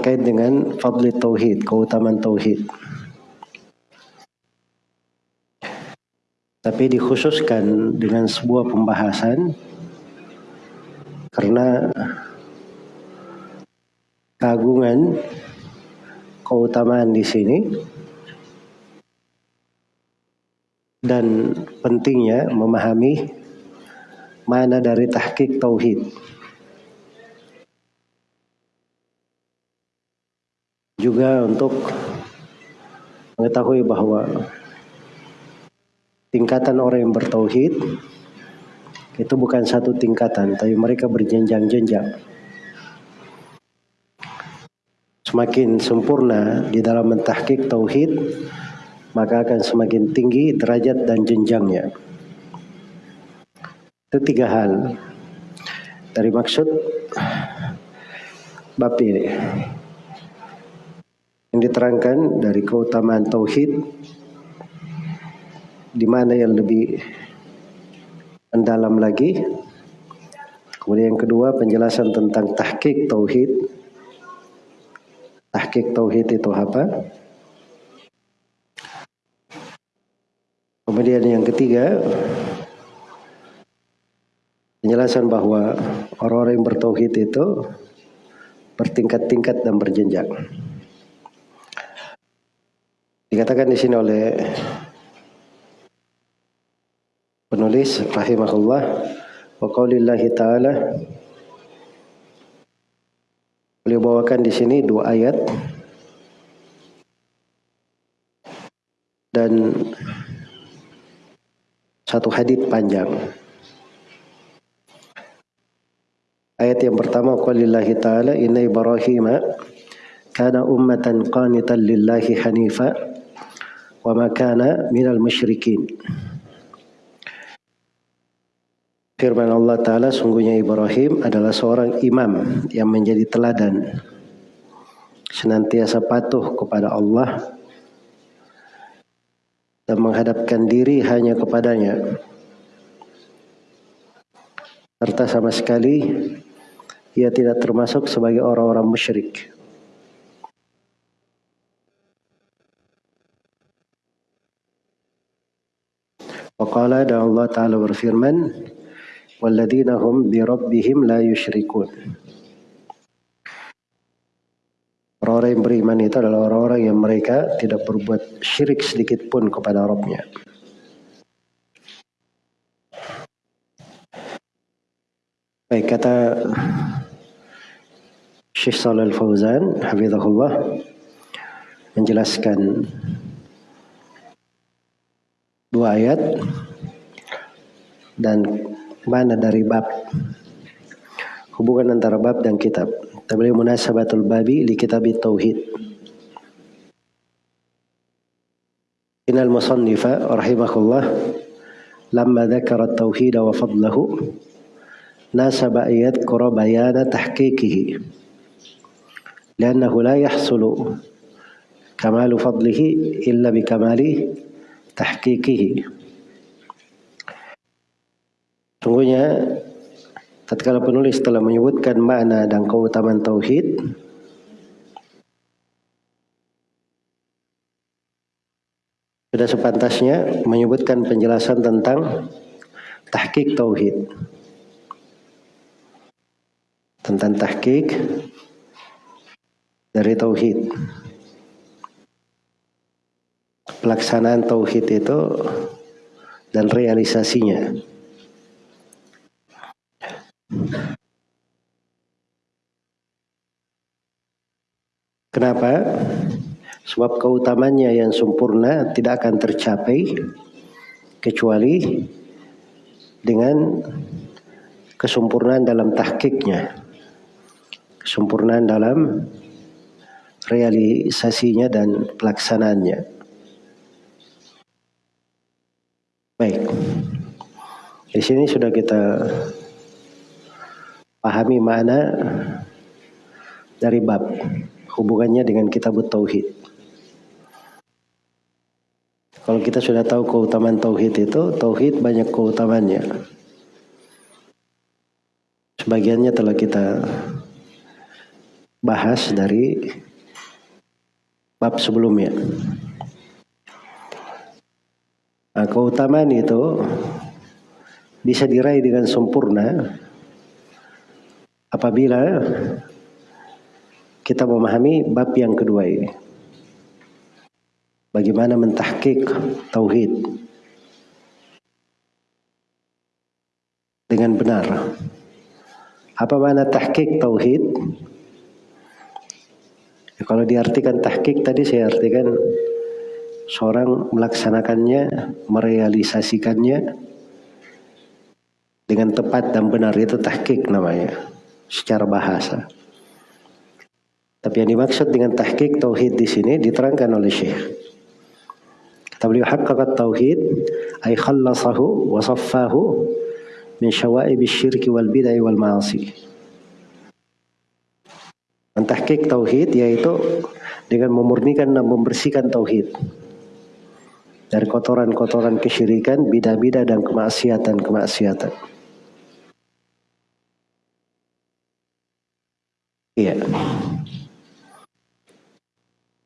terkait dengan fadli tauhid, keutamaan tauhid. Tapi dikhususkan dengan sebuah pembahasan karena keagungan keutamaan di sini dan pentingnya memahami mana dari tahqiq tauhid. Juga untuk mengetahui bahwa tingkatan orang yang bertauhid itu bukan satu tingkatan, tapi mereka berjenjang-jenjang. Semakin sempurna di dalam mentahkik tauhid, maka akan semakin tinggi derajat dan jenjangnya. Itu tiga hal dari maksud bab ini. Yang diterangkan dari keutamaan tauhid di mana yang lebih mendalam lagi. Kemudian yang kedua penjelasan tentang tahqiq tauhid. Tahqiq tauhid itu apa? Kemudian yang ketiga, penjelasan bahwa orang-orang yang bertauhid itu bertingkat-tingkat dan berjenjang. Dikatakan di sini oleh penulis rahimahullah wa qaulillahi taala Beliau bawakan di sini dua ayat dan satu hadith panjang. Ayat yang pertama qalillahi ta'ala inna Ibrahim kana ummatan qanitan lillahi hanifa wa ma minal musyrikin. Firman Allah Ta'ala sungguhnya Ibrahim adalah seorang imam yang menjadi teladan senantiasa patuh kepada Allah dan menghadapkan diri hanya kepadanya. Serta sama sekali ia tidak termasuk sebagai orang-orang musyrik. Qala dan Allah Ta'ala berfirman, Walladzina hum bi rabbihim la yusyrikun Orang-orang yang beriman itu adalah orang-orang yang mereka tidak berbuat syirik sedikit pun kepada Rabbnya. Baik kata Syekh Salil Fauzan hafizahullah menjelaskan dua ayat dan mana dari bab hubungan antara bab dan kitab. Tabligh munasabatul babi li kitab tauhid. Inal musannifa rahimahullah lamma dzakara at-tauhid wa fadlahu nasaba ayat qura bayana tahqiqihi لأنه لا يحصل كمال فضله إلا بكمال تحقيقه Sungguhnya tatkala penulis telah menyebutkan makna dan keutamaan tauhid sudah sepantasnya menyebutkan penjelasan tentang tahqiq tauhid. Tentang tahqiq dari tauhid. Pelaksanaan tauhid itu dan realisasinya Kenapa? Sebab keutamanya yang sempurna tidak akan tercapai kecuali dengan kesempurnaan dalam tahkiknya. Kesempurnaan dalam realisasinya dan pelaksanaannya. Baik. Di sini sudah kita pahami mana dari bab hubungannya dengan kitab tauhid. Kalau kita sudah tahu keutamaan tauhid itu, tauhid banyak keutamaannya. Sebagiannya telah kita bahas dari bab sebelumnya. Nah, keutamaan itu bisa diraih dengan sempurna apabila kita memahami bab yang kedua ini. Bagaimana mentahkik tauhid dengan benar. Apa makna tahkik tauhid? Ya, kalau diartikan tahkik tadi saya artikan seorang melaksanakannya, merealisasikannya dengan tepat dan benar itu tahkik namanya secara bahasa. Tapi yang dimaksud dengan tahkik tauhid di sini diterangkan oleh Syekh. Kata beliau haqqaqat tauhid ay khallasahu wa saffahu min syawa'ib syirki wal bid'ah wal ma'asi. Mentahkik tauhid yaitu dengan memurnikan dan membersihkan tauhid dari kotoran-kotoran kesyirikan, bidah-bidah dan kemaksiatan-kemaksiatan. Iya.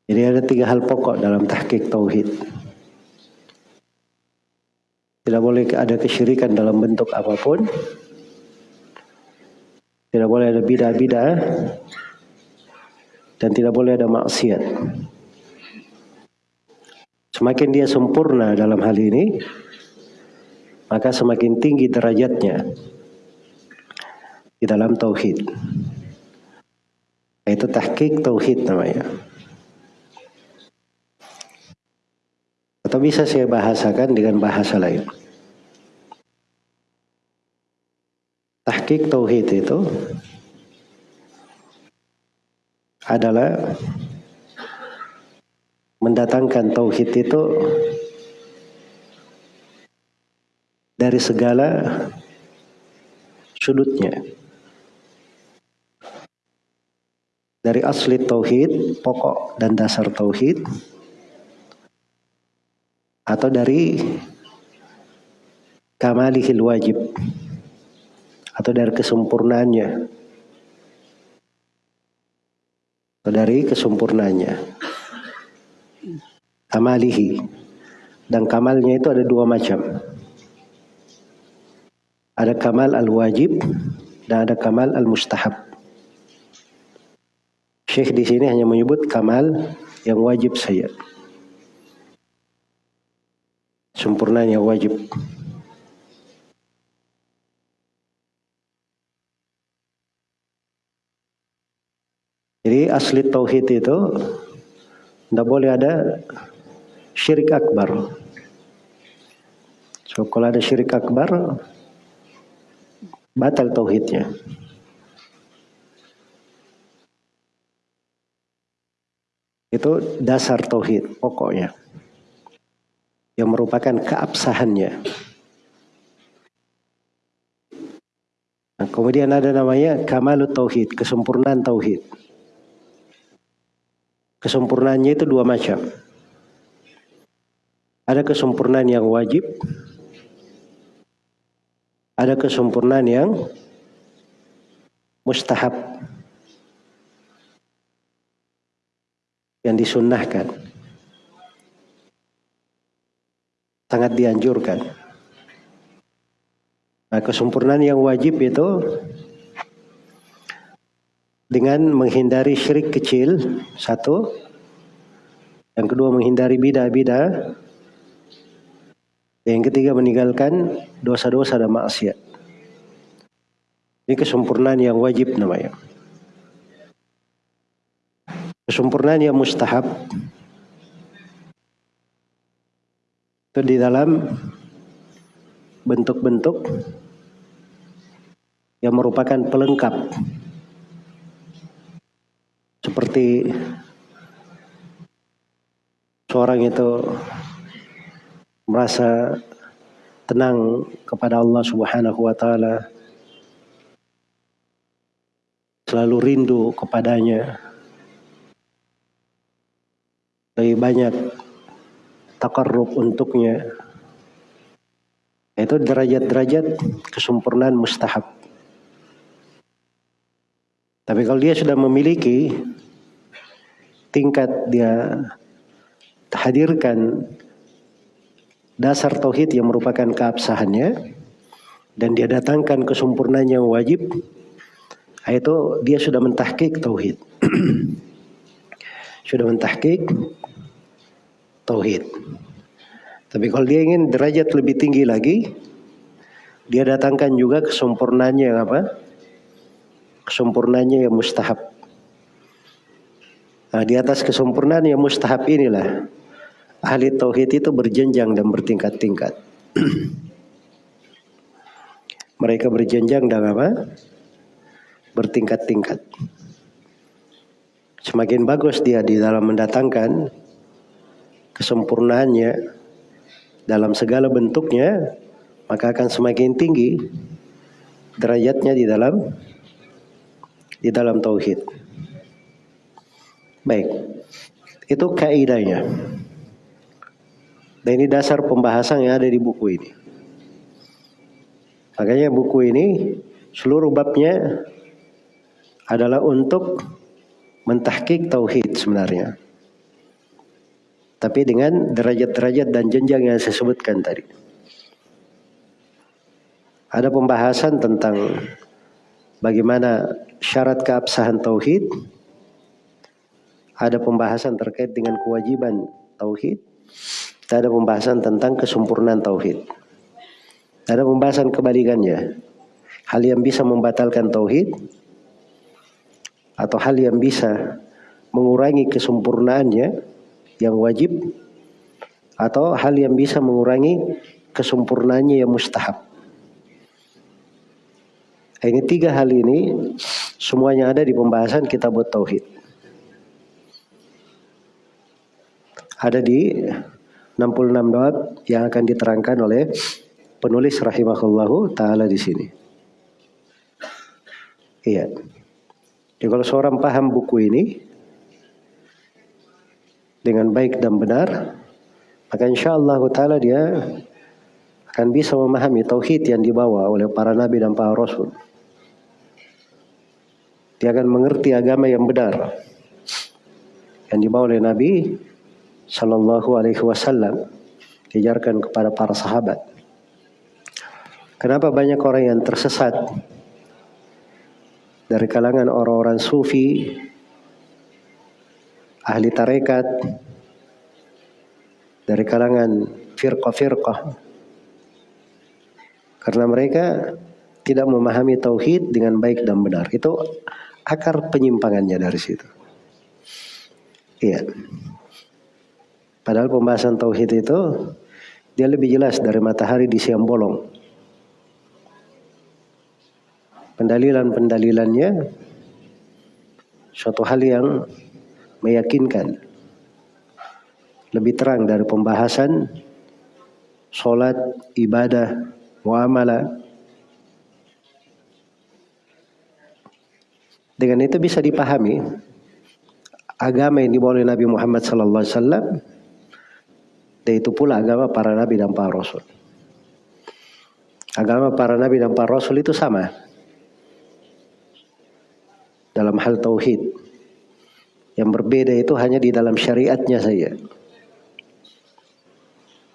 Jadi ada tiga hal pokok dalam tahqiq tauhid. Tidak boleh ada kesyirikan dalam bentuk apa pun. Tidak boleh ada bidah-bidah dan tidak boleh ada maksiat. Semakin dia sempurna dalam hal ini, maka semakin tinggi derajatnya di dalam tauhid. Itu tahqiq tauhid namanya. Atau bisa saya bahasakan dengan bahasa lain. Tahqiq tauhid itu adalah mendatangkan tauhid itu dari segala sudutnya. Dari asli tauhid, pokok dan dasar tauhid, atau dari kamalihil wajib atau dari kesempurnaannya atau dari kesempurnaannya. Kamalihi. Dan kamalnya itu ada dua macam. Ada kamal al-wajib dan ada kamal al-mustahab Syekh di sini hanya menyebut kamal yang wajib saja sempurnanya wajib. Jadi asli tauhid itu tidak boleh ada syirik akbar. So kalau ada syirik akbar batal tauhidnya. Itu dasar tauhid pokoknya yang merupakan keabsahannya. Nah, kemudian ada namanya kamalut tauhid, kesempurnaan tauhid. Kesempurnaannya itu dua macam. Ada kesempurnaan yang wajib, ada kesempurnaan yang mustahab yang disunnahkan. sangat dianjurkan. Nah, kesempurnaan yang wajib itu dengan menghindari syirik kecil, satu. Yang kedua menghindari bidah-bidah. Yang ketiga meninggalkan dosa-dosa dan maksiat. Ini kesempurnaan yang wajib namanya. Kesempurnaan yang mustahab. Itu di dalam bentuk-bentuk yang merupakan pelengkap. Seperti seorang itu merasa tenang kepada Allah Subhanahu wa taala selalu rindu kepadanya lebih banyak takarrub untuknya. Itu derajat-derajat kesempurnaan mustahab. Tapi kalau dia sudah memiliki tingkat dia hadirkan dasar tauhid yang merupakan keabsahannya dan dia datangkan kesempurnaan yang wajib itu dia sudah mentahkik tauhid sudah mentahkik tauhid tapi kalau dia ingin derajat lebih tinggi lagi dia datangkan juga kesempurnaannya yang apa kesempurnaannya yang mustahab. Nah, di atas kesempurnaan yang mustahab inilah ahli tauhid itu berjenjang dan bertingkat-tingkat. Mereka berjenjang dan apa? Bertingkat-tingkat. Semakin bagus dia di dalam mendatangkan kesempurnaannya dalam segala bentuknya, maka akan semakin tinggi derajatnya di dalam di dalam tauhid. Baik. Itu kaidahnya. Dan ini dasar pembahasan yang ada di buku ini. Makanya buku ini seluruh babnya adalah untuk mentahkik tauhid sebenarnya. Tapi dengan derajat-derajat dan jenjang yang saya sebutkan tadi. Ada pembahasan tentang bagaimana syarat keabsahan tauhid, ada pembahasan terkait dengan kewajiban tauhid, ada pembahasan tentang kesempurnaan tauhid. Ada pembahasan kebalikannya. Hal yang bisa membatalkan tauhid atau hal yang bisa mengurangi kesempurnaannya yang wajib atau hal yang bisa mengurangi kesempurnaannya yang mustahab. Ini tiga hal ini semuanya ada di pembahasan kitab Tauhid. Ada di 66 doa yang akan diterangkan oleh penulis rahimahullahu taala di sini. Iya. Jadi kalau seorang paham buku ini dengan baik dan benar, maka insya Allah taala dia akan bisa memahami tauhid yang dibawa oleh para nabi dan para rasul. Dia akan mengerti agama yang benar yang dibawa oleh Nabi Shallallahu Alaihi Wasallam diajarkan kepada para sahabat. Kenapa banyak orang yang tersesat dari kalangan orang-orang sufi, ahli tarekat, dari kalangan firqah-firqah. Karena mereka tidak memahami tauhid dengan baik dan benar. Itu akar penyimpangannya dari situ. Iya. Padahal pembahasan tauhid itu dia lebih jelas dari matahari di siang bolong. Pendalilan-pendalilannya suatu hal yang meyakinkan. Lebih terang dari pembahasan solat, ibadah, muamalah, Dengan itu bisa dipahami agama yang dibawa oleh Nabi Muhammad wasallam dan itu pula agama para nabi dan para rasul. Agama para nabi dan para rasul itu sama dalam hal tauhid. Yang berbeda itu hanya di dalam syariatnya saja.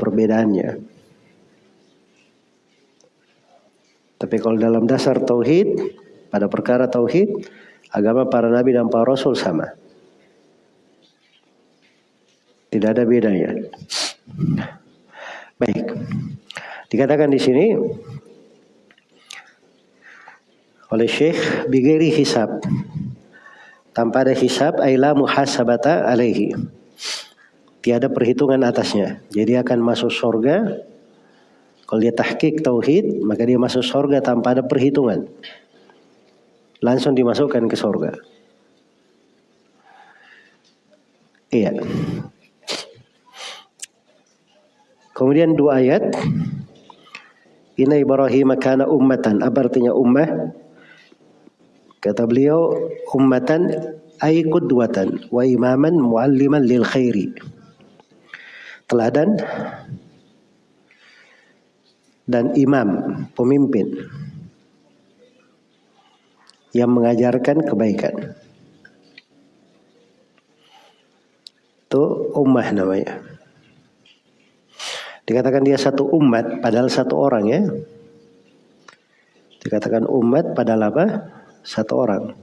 Perbedaannya. Tapi kalau dalam dasar tauhid, pada perkara tauhid, Agama para nabi dan para rasul sama. Tidak ada bedanya. Baik. Dikatakan di sini oleh Syekh bigeri hisab. Tanpa ada hisab aila muhasabata alaihi. Tiada perhitungan atasnya. Jadi akan masuk surga. Kalau dia tahkik tauhid, maka dia masuk surga tanpa ada perhitungan langsung dimasukkan ke surga. Iya. Kemudian dua ayat. Inna Ibrahim kana ummatan. Apa artinya ummah? Kata beliau, ummatan ay qudwatan wa imaman mualliman lil khairi. Teladan dan imam, pemimpin yang mengajarkan kebaikan. Itu ummah namanya. Dikatakan dia satu umat padahal satu orang ya. Dikatakan umat padahal apa? Satu orang.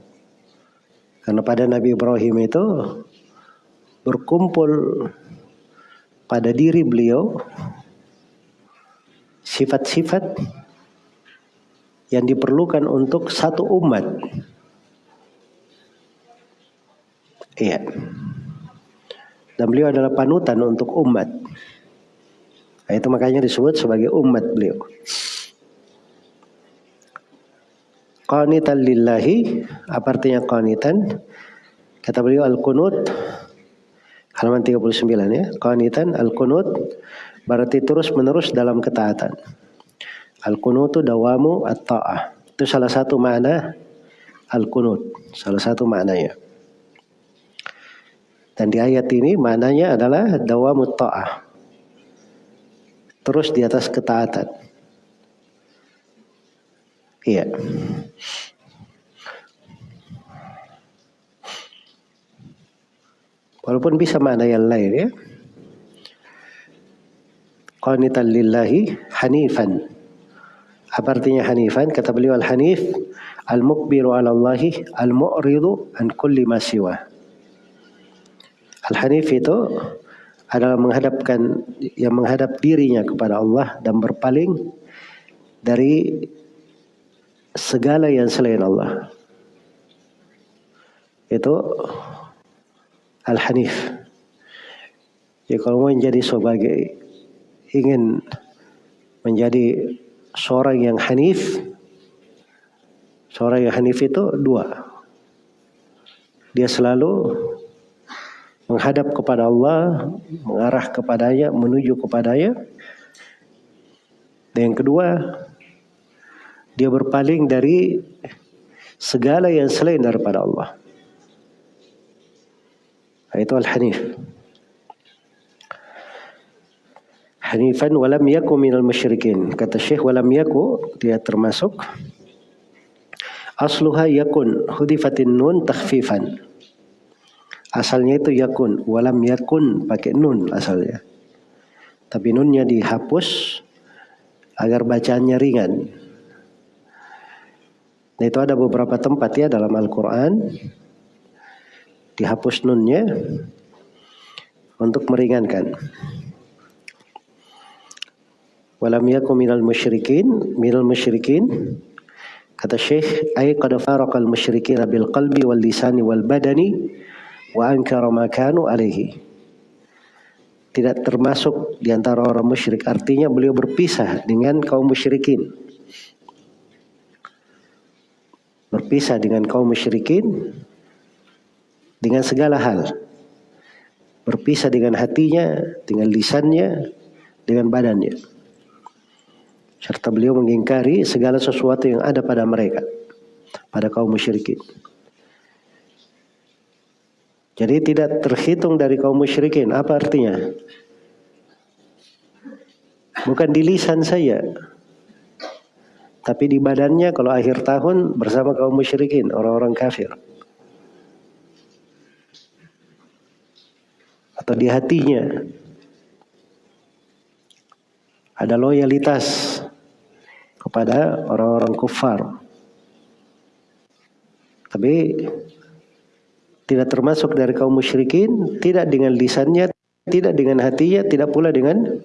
Karena pada Nabi Ibrahim itu berkumpul pada diri beliau sifat-sifat yang diperlukan untuk satu umat. Iya. Dan beliau adalah panutan untuk umat. Nah, itu makanya disebut sebagai umat beliau. Qanitan lillahi, apa artinya qanitan? Kata beliau al-qunut halaman 39 ya. Qanitan al-qunut berarti terus menerus dalam ketaatan. Al-qunutu dawamu at-ta'ah. Itu salah satu makna al-qunut. Salah satu maknanya. Dan di ayat ini maknanya adalah dawamu ta'ah. Terus di atas ketaatan. Iya. Walaupun bisa makna yang lain ya. Qanitan lillahi hanifan apa artinya hanifan? Kata beliau al-hanif al-mukbiru ala Allahi al-mu'ridu an kulli ma siwa. Al-hanif itu adalah menghadapkan yang menghadap dirinya kepada Allah dan berpaling dari segala yang selain Allah. Itu al-hanif. Ya kalau mau menjadi sebagai ingin menjadi seorang yang hanif seorang yang hanif itu dua dia selalu menghadap kepada Allah mengarah kepadanya menuju kepadanya dan yang kedua dia berpaling dari segala yang selain daripada Allah itu al-hanif Hanifan walam yaku minal musyrikin. Kata Syekh walam yaku dia termasuk asluha yakun hudifatin nun takhfifan. Asalnya itu yakun, walam yakun pakai nun asalnya. Tapi nunnya dihapus agar bacaannya ringan. Nah itu ada beberapa tempat ya dalam Al-Quran. Dihapus nunnya untuk meringankan. Walam yakun minal musyrikin minal musyrikin. Kata Syekh ay qad faraqal musyrikin bil qalbi wal lisani wal badani wa ankara ma kanu alaihi tidak termasuk di antara orang musyrik. Artinya beliau berpisah dengan kaum musyrikin berpisah dengan kaum musyrikin dengan segala hal. Berpisah dengan hatinya dengan lisannya dengan badannya. Serta beliau mengingkari segala sesuatu yang ada pada mereka pada kaum musyrikin. Jadi tidak terhitung dari kaum musyrikin apa artinya? Bukan di lisan saya tapi di badannya kalau akhir tahun bersama kaum musyrikin orang-orang kafir atau di hatinya ada loyalitas kepada orang-orang kufar. Tapi tidak termasuk dari kaum musyrikin, tidak dengan lisannya, tidak dengan hatinya, tidak pula dengan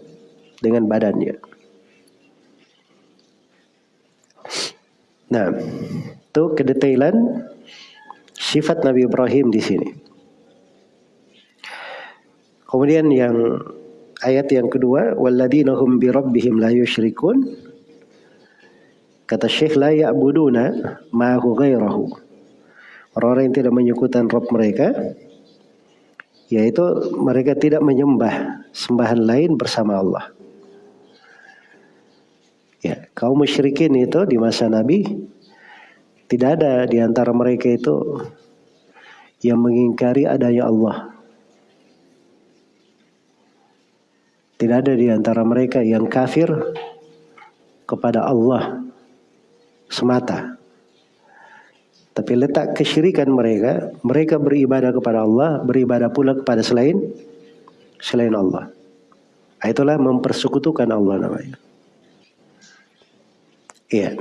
dengan badannya. Nah, itu kedetailan sifat Nabi Ibrahim di sini. Kemudian yang ayat yang kedua, walladzina hum bi rabbihim la yusyrikun Kata Syekh la ya'buduna ma'hu ghairahu. Orang-orang yang tidak menyekutan Rob mereka yaitu mereka tidak menyembah sembahan lain bersama Allah. Ya, kaum musyrikin itu di masa Nabi tidak ada di antara mereka itu yang mengingkari adanya Allah. Tidak ada di antara mereka yang kafir kepada Allah semata. Tapi letak kesyirikan mereka, mereka beribadah kepada Allah, beribadah pula kepada selain selain Allah. Itulah mempersekutukan Allah namanya. Iya.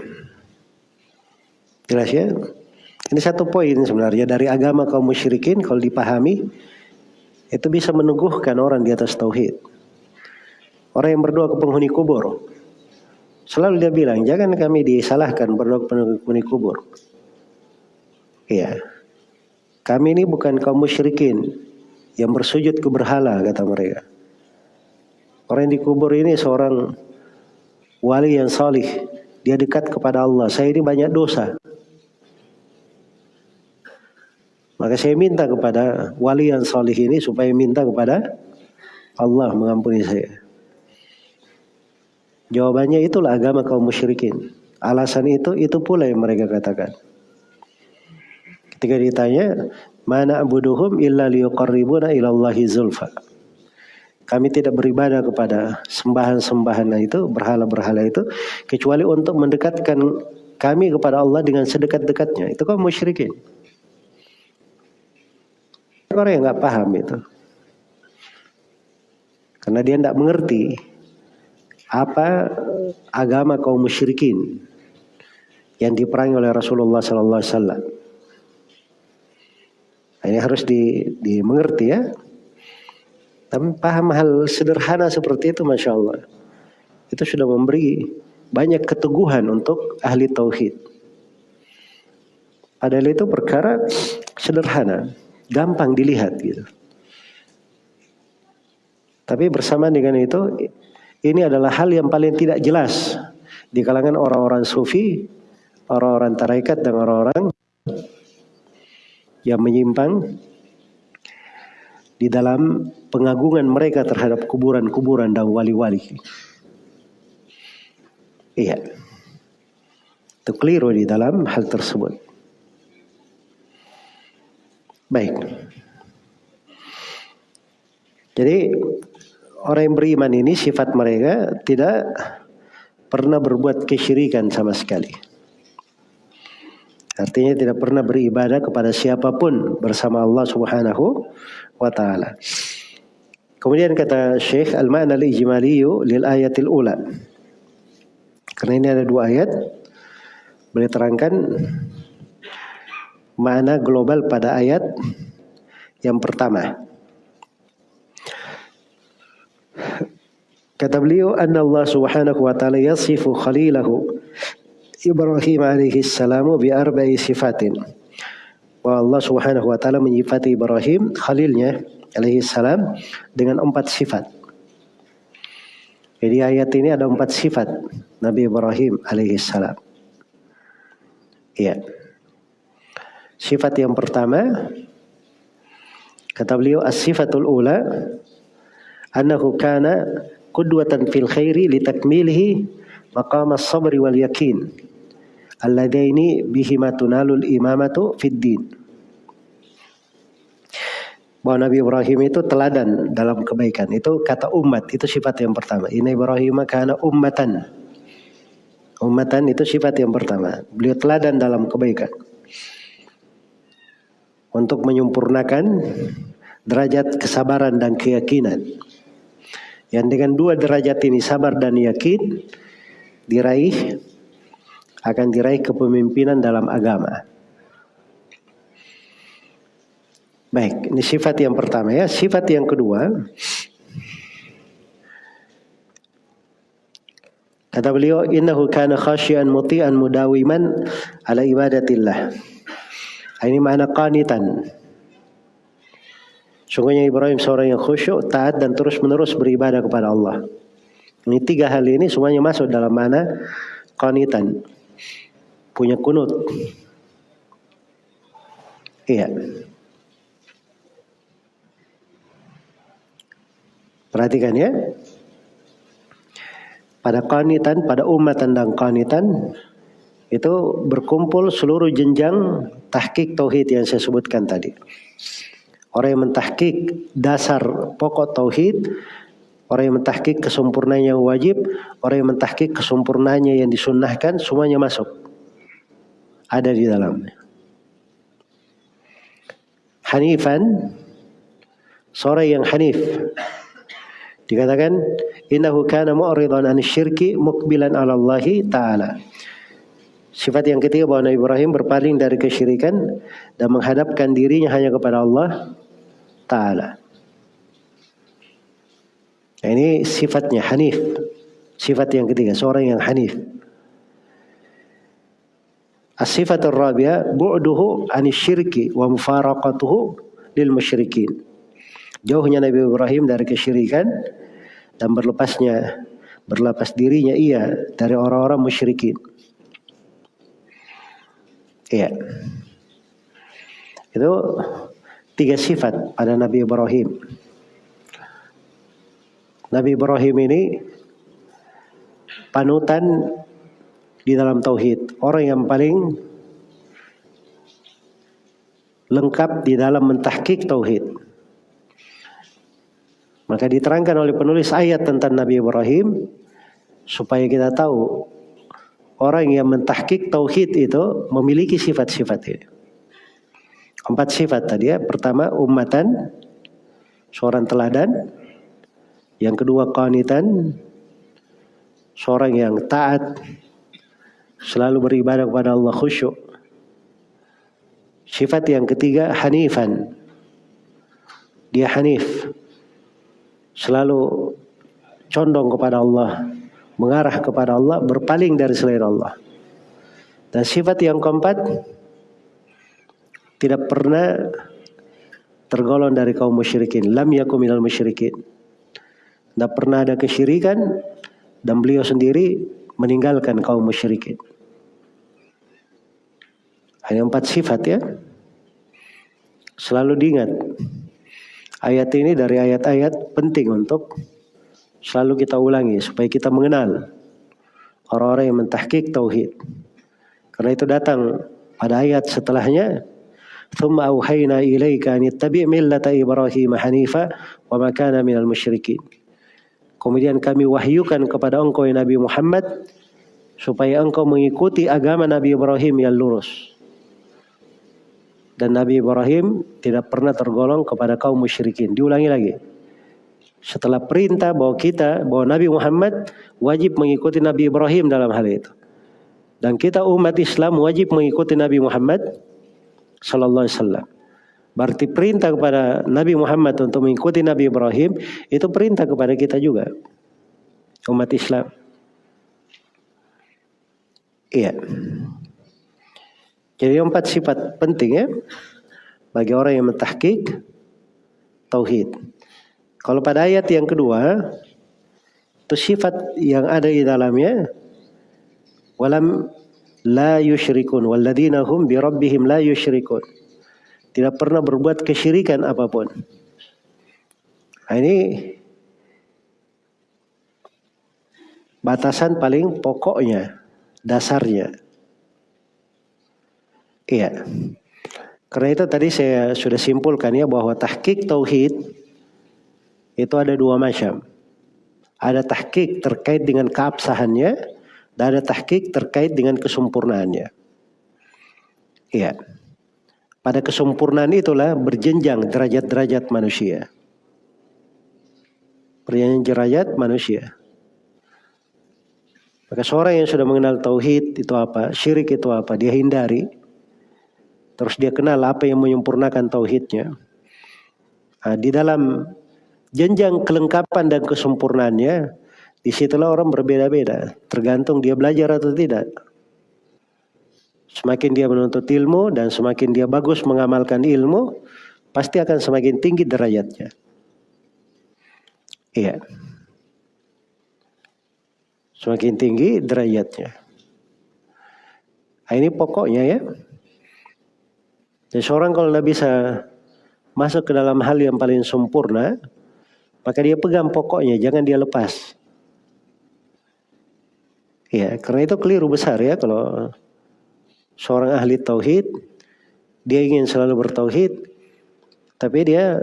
Jelas ya? Ini satu poin sebenarnya dari agama kaum musyrikin kalau dipahami itu bisa meneguhkan orang di atas tauhid. Orang yang berdoa ke penghuni kubur. Selalu dia bilang, jangan kami disalahkan berdoa ke penghuni kubur. Iya. Kami ini bukan kaum musyrikin yang bersujud ke berhala kata mereka. Orang yang dikubur ini seorang wali yang salih. Dia dekat kepada Allah. Saya ini banyak dosa. Maka saya minta kepada wali yang salih ini supaya minta kepada Allah mengampuni saya. Jawabannya itulah agama kaum musyrikin. Alasan itu, itu pula yang mereka katakan. Ketika ditanya, mana abuduhum illa liyuqarribuna ilallahi zulfa. Kami tidak beribadah kepada sembahan-sembahan itu, berhala-berhala itu, kecuali untuk mendekatkan kami kepada Allah dengan sedekat-dekatnya. Itu kaum musyrikin. Orang yang nggak paham itu. Karena dia tidak mengerti apa agama kaum musyrikin yang diperangi oleh Rasulullah Sallallahu Alaihi Wasallam. Ini harus di, dimengerti ya. Tapi paham hal sederhana seperti itu, masya Allah, itu sudah memberi banyak keteguhan untuk ahli tauhid. Padahal itu perkara sederhana gampang dilihat gitu. Tapi bersama dengan itu ini adalah hal yang paling tidak jelas di kalangan orang-orang sufi, orang-orang tarekat dan orang-orang yang menyimpang di dalam pengagungan mereka terhadap kuburan-kuburan dan wali-wali. Iya. Itu keliru di dalam hal tersebut. Baik. Jadi orang yang beriman ini sifat mereka tidak pernah berbuat kesyirikan sama sekali. Artinya tidak pernah beribadah kepada siapa pun bersama Allah Subhanahu wa taala. Kemudian kata Syekh al-ma'na al-ijmaliyu lil ayatil ula. Karena ini ada dua ayat boleh terangkan makna global pada ayat yang pertama. Kata beliau, "Anna Allah Subhanahu wa taala yasifu khalilahu Ibrahim alaihi salam bi arba'i sifatin." Bahwa Allah Subhanahu wa taala menyifati Ibrahim khalilnya alaihi salam dengan empat sifat. Jadi ayat ini ada empat sifat Nabi Ibrahim alaihi salam. Iya. Sifat yang pertama kata beliau as-sifatul ula annahu kana qudwatan fil khairi li takmilihi maqam as-sabri wal yakin alladaini bihima tunalul imamatu fid din bahwa Nabi Ibrahim itu teladan dalam kebaikan. Itu kata umat, itu sifat yang pertama. Ini Ibrahim karena ummatan. Ummatan itu sifat yang pertama. Beliau teladan dalam kebaikan untuk menyempurnakan derajat kesabaran dan keyakinan. Yang dengan dua derajat ini sabar dan yakin diraih akan diraih kepemimpinan dalam agama. Baik, ini sifat yang pertama ya. Sifat yang kedua, kata beliau, innahu kana khasyian muti'an mudawiman ala ibadatillah. Ini makna qanitan. Sungguhnya Ibrahim seorang yang khusyuk, taat dan terus menerus beribadah kepada Allah. Ini tiga hal ini semuanya masuk dalam mana qanitan. Punya kunut. Iya. Perhatikan ya. Pada qanitan, pada umat dan qanitan itu berkumpul seluruh jenjang tahkik tauhid yang saya sebutkan tadi. Orang yang mentahkik dasar pokok tauhid, orang yang mentahkik kesempurnaan yang wajib, orang yang mentahkik kesempurnaannya yang disunnahkan, semuanya masuk. Ada di dalamnya. hanifan seorang yang hanif dikatakan innahu kana mu'ridan an syirki mukbilan 'ala Allah taala Sifat yang ketiga bahwa Nabi Ibrahim berpaling dari kesyirikan dan menghadapkan dirinya hanya kepada Allah Ta'ala. Nah, ini sifatnya Hanif. Sifat yang ketiga, seorang yang Hanif. As-sifatul rabi'ah bu'duhu anisyirki wa mufaraqatuhu lil musyrikin. Jauhnya Nabi Ibrahim dari kesyirikan dan berlepasnya berlepas dirinya ia dari orang-orang musyrikin. Iya. Itu tiga sifat pada Nabi Ibrahim. Nabi Ibrahim ini panutan di dalam tauhid, orang yang paling lengkap di dalam mentahkik tauhid. Maka diterangkan oleh penulis ayat tentang Nabi Ibrahim supaya kita tahu orang yang mentahkik tauhid itu memiliki sifat-sifat ini. Empat sifat tadi ya. Pertama ummatan, seorang teladan. Yang kedua qanitan, seorang yang taat, selalu beribadah kepada Allah khusyuk. Sifat yang ketiga hanifan. Dia hanif. Selalu condong kepada Allah mengarah kepada Allah, berpaling dari selain Allah. Dan sifat yang keempat tidak pernah tergolong dari kaum musyrikin. Lam yakum minal musyrikin. Tidak pernah ada kesyirikan dan beliau sendiri meninggalkan kaum musyrikin. Hanya empat sifat ya. Selalu diingat. Ayat ini dari ayat-ayat penting untuk selalu kita ulangi supaya kita mengenal orang-orang yang mentahkik tauhid. Karena itu datang pada ayat setelahnya ثم أوحينا إليك أن اتبع ملة إبراهيم حنيفا وما كان من المشركين Kemudian kami wahyukan kepada engkau ya Nabi Muhammad supaya engkau mengikuti agama Nabi Ibrahim yang lurus. Dan Nabi Ibrahim tidak pernah tergolong kepada kaum musyrikin. Diulangi lagi. Setelah perintah bahwa kita, bahwa Nabi Muhammad wajib mengikuti Nabi Ibrahim dalam hal itu. Dan kita umat Islam wajib mengikuti Nabi Muhammad Sallallahu Alaihi Wasallam. Berarti perintah kepada Nabi Muhammad untuk mengikuti Nabi Ibrahim itu perintah kepada kita juga umat Islam. Iya. Jadi empat sifat penting ya bagi orang yang mentahkik tauhid. Kalau pada ayat yang kedua, itu sifat yang ada di dalamnya walam la yusyrikun walladzina hum bi rabbihim la yusyrikun. Tidak pernah berbuat kesyirikan apa pun. Nah, ini batasan paling pokoknya, dasarnya. Iya. Karena itu tadi saya sudah simpulkan ya bahwa tahqiq tauhid itu ada dua macam. Ada tahqiq terkait dengan keabsahannya dan ada tahqiq terkait dengan kesempurnaannya. Iya. Pada kesempurnaan itulah berjenjang derajat-derajat manusia. Berjenjang derajat manusia. Maka seorang yang sudah mengenal tauhid itu apa, syirik itu apa, dia hindari. Terus dia kenal apa yang menyempurnakan tauhidnya. Nah, di dalam jenjang kelengkapan dan kesempurnaannya, di situlah orang berbeda-beda. Tergantung dia belajar atau tidak. Semakin dia menuntut ilmu dan semakin dia bagus mengamalkan ilmu, pasti akan semakin tinggi derajatnya. Iya. Semakin tinggi derajatnya. Nah, ini pokoknya ya. Jadi seorang kalau tidak bisa masuk ke dalam hal yang paling sempurna, maka dia pegang pokoknya, jangan dia lepas. Ya, karena itu keliru besar ya kalau seorang ahli tauhid dia ingin selalu bertauhid tapi dia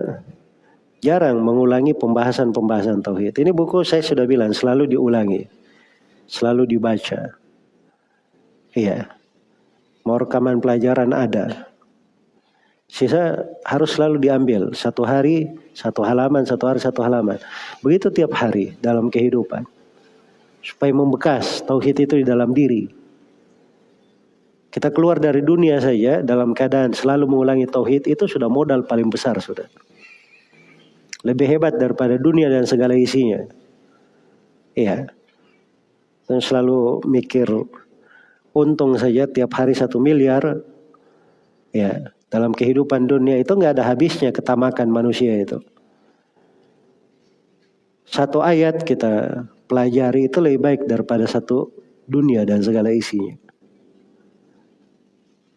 jarang mengulangi pembahasan-pembahasan tauhid. Ini buku saya sudah bilang selalu diulangi. Selalu dibaca. Iya. Mau rekaman pelajaran ada. Sisa harus selalu diambil satu hari satu halaman, satu hari satu halaman. Begitu tiap hari dalam kehidupan. Supaya membekas tauhid itu di dalam diri. Kita keluar dari dunia saja dalam keadaan selalu mengulangi tauhid itu sudah modal paling besar sudah. Lebih hebat daripada dunia dan segala isinya. Iya. Dan selalu mikir untung saja tiap hari satu miliar. Ya, dalam kehidupan dunia itu nggak ada habisnya ketamakan manusia itu. Satu ayat kita pelajari itu lebih baik daripada satu dunia dan segala isinya.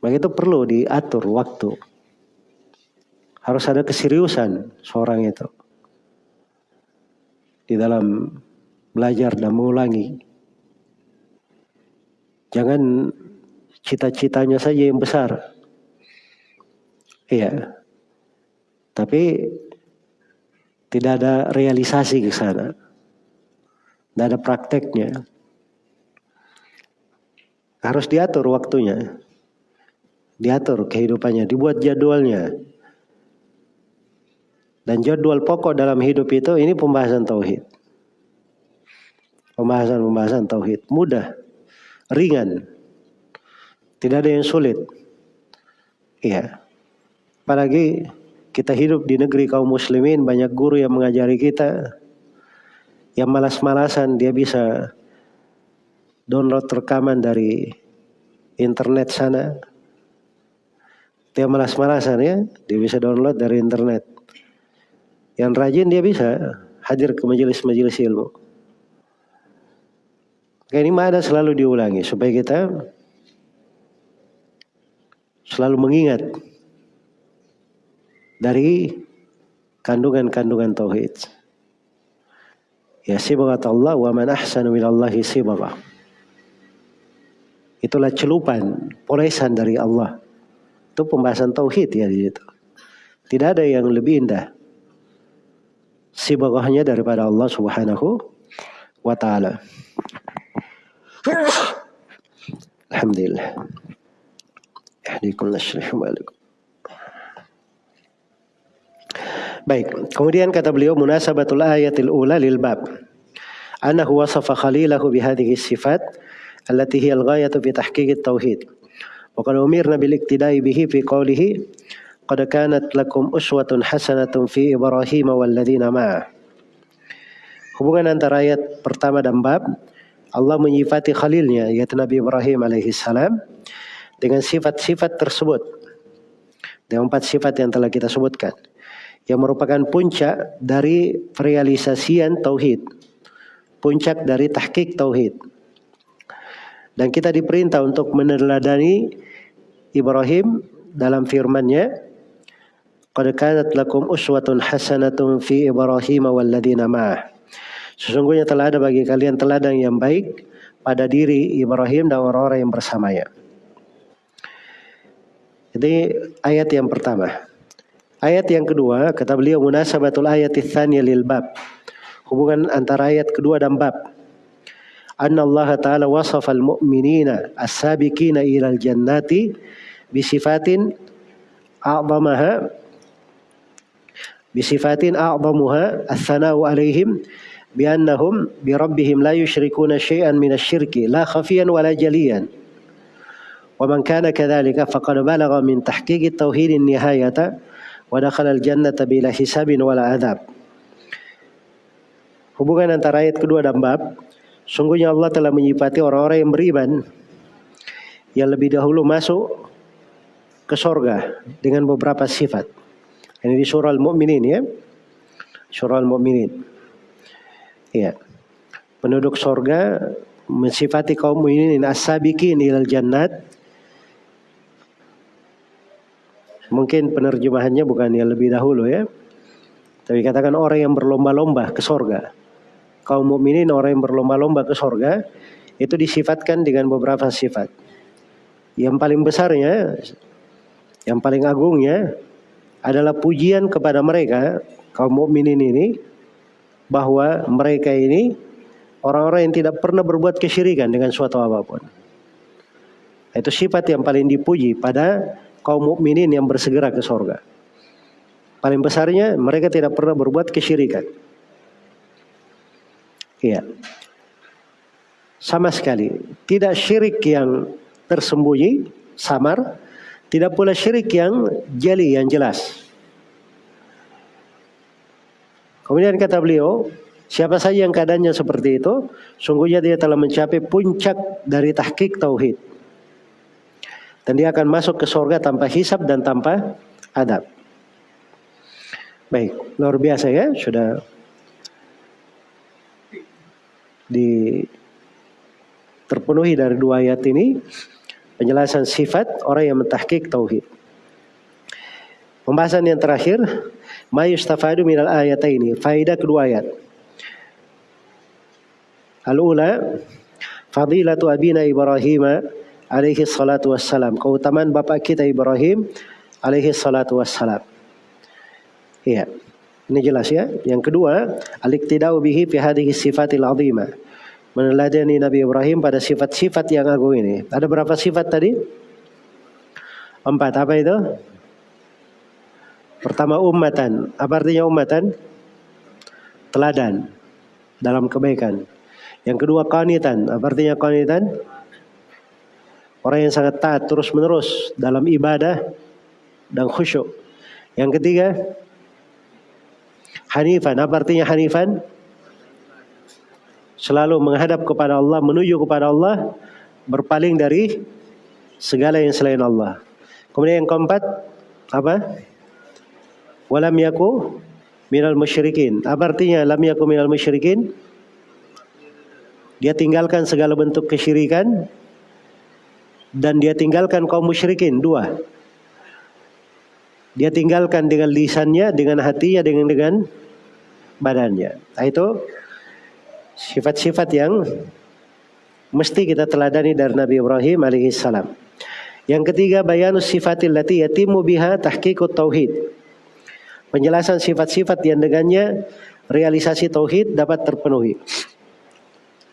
Maka itu perlu diatur waktu. Harus ada keseriusan seorang itu. Di dalam belajar dan mengulangi. Jangan cita-citanya saja yang besar. Iya. Tapi tidak ada realisasi ke sana. Tidak ada prakteknya. Harus diatur waktunya. Diatur kehidupannya, dibuat jadwalnya. Dan jadwal pokok dalam hidup itu ini pembahasan tauhid. Pembahasan-pembahasan tauhid mudah, ringan. Tidak ada yang sulit. Iya. Apalagi kita hidup di negeri kaum muslimin, banyak guru yang mengajari kita. Yang malas-malasan dia bisa download rekaman dari internet sana. Dia malas-malasan ya, dia bisa download dari internet. Yang rajin dia bisa hadir ke majelis-majelis ilmu. Ini mana selalu diulangi supaya kita selalu mengingat dari kandungan-kandungan tauhid. Ya sibagat Allah wa man ahsanu minallahi sibagha. Itulah celupan, polesan dari Allah. Itu pembahasan tauhid ya di situ. Tidak ada yang lebih indah. Sibaghahnya daripada Allah Subhanahu wa taala. Alhamdulillah. Yahdikum nashrih wa Baik, kemudian kata beliau munasabatul ayatil ula lil bab. Annahu wasafa khalilahu bihadhihi sifat allati hiya al-ghayatu fi tahqiq at-tauhid. Wa qad umirna bil iktida'i bihi fi qawlihi qad kanat lakum uswatun hasanatun fi Ibrahim wal ladzina ma'ah. Hubungan antara ayat pertama dan bab Allah menyifati khalilnya yaitu Nabi Ibrahim alaihi salam dengan sifat-sifat tersebut. Dengan empat sifat yang telah kita sebutkan yang merupakan puncak dari realisasian tauhid. Puncak dari tahqiq tauhid. Dan kita diperintah untuk meneladani Ibrahim dalam firman-Nya, "Qad kanat lakum uswatun hasanatun fi Ibrahim walladzina ma'ah." Sesungguhnya telah ada bagi kalian teladan yang baik pada diri Ibrahim dan orang-orang yang bersamanya. Jadi ayat yang pertama. Ayat yang kedua, kata beliau munasabatul ayat tsaniya lil bab. Hubungan antara ayat kedua dan bab. Anna Allah Ta'ala wasafal mu'minina as-sabiqina al jannati, bisifatin a'zamaha bisifatin a'zamuha as-sana'u alaihim bi biannahum bi rabbihim la yushrikuna syai'an minasyirki la khafiyan wala jaliyan. Wa man kana kadzalika faqad balagha min tahqiqi tauhidin nihayata dakhala al-jannata bila hisabin wala adab. Hubungan antara ayat kedua dan bab, sungguhnya Allah telah menyifati orang-orang yang beriman yang lebih dahulu masuk ke sorga dengan beberapa sifat. Ini di surah Al-Mu'minin ya. Surah Al-Mu'minin. Ya. Penduduk sorga mensifati kaum mukminin as-sabiqin ilal jannat Mungkin penerjemahannya bukan yang lebih dahulu ya. Tapi katakan orang yang berlomba-lomba ke sorga. Kaum mukminin orang yang berlomba-lomba ke sorga itu disifatkan dengan beberapa sifat. Yang paling besarnya, yang paling agungnya adalah pujian kepada mereka kaum mukminin ini bahwa mereka ini orang-orang yang tidak pernah berbuat kesyirikan dengan suatu apa pun. Itu sifat yang paling dipuji pada kaum mukminin yang bersegera ke sorga. Paling besarnya mereka tidak pernah berbuat kesyirikan. Iya. Sama sekali. Tidak syirik yang tersembunyi, samar. Tidak pula syirik yang jeli, yang jelas. Kemudian kata beliau, siapa saja yang keadaannya seperti itu, sungguhnya dia telah mencapai puncak dari tahqiq tauhid. Dan dia akan masuk ke surga tanpa hisab dan tanpa adab. Baik, luar biasa ya, sudah di terpenuhi dari dua ayat ini penjelasan sifat orang yang mentahkik tauhid. Pembahasan yang terakhir, ma yustafadu minal ayataini, faedah kedua ayat. Al-ula, fadilatu abina Ibrahim alaihi salatu wassalam. Keutamaan bapak kita Ibrahim alaihi salatu wassalam. Iya. Ini jelas ya. Yang kedua, al-iktidau bihi fi hadhihi sifatil azimah. Meneladani Nabi Ibrahim pada sifat-sifat yang agung ini. Ada berapa sifat tadi? Empat. Apa itu? Pertama ummatan. Apa artinya ummatan? Teladan dalam kebaikan. Yang kedua qanitan. Apa artinya qanitan? Orang yang sangat taat terus menerus dalam ibadah dan khusyuk. Yang ketiga hanifan. Apa artinya hanifan? Selalu menghadap kepada Allah, menuju kepada Allah, berpaling dari segala yang selain Allah. Kemudian yang keempat apa? Walam yaku minal musyrikin. Apa artinya lam yaku minal musyrikin? Dia tinggalkan segala bentuk kesyirikan dan dia tinggalkan kaum musyrikin dua. Dia tinggalkan dengan lisannya, dengan hatinya, dengan dengan badannya. Nah, itu sifat-sifat yang mesti kita teladani dari Nabi Ibrahim alaihissalam. Yang ketiga bayanus sifatil lati yatimu biha tahqiqut tauhid penjelasan sifat-sifat yang dengannya realisasi tauhid dapat terpenuhi.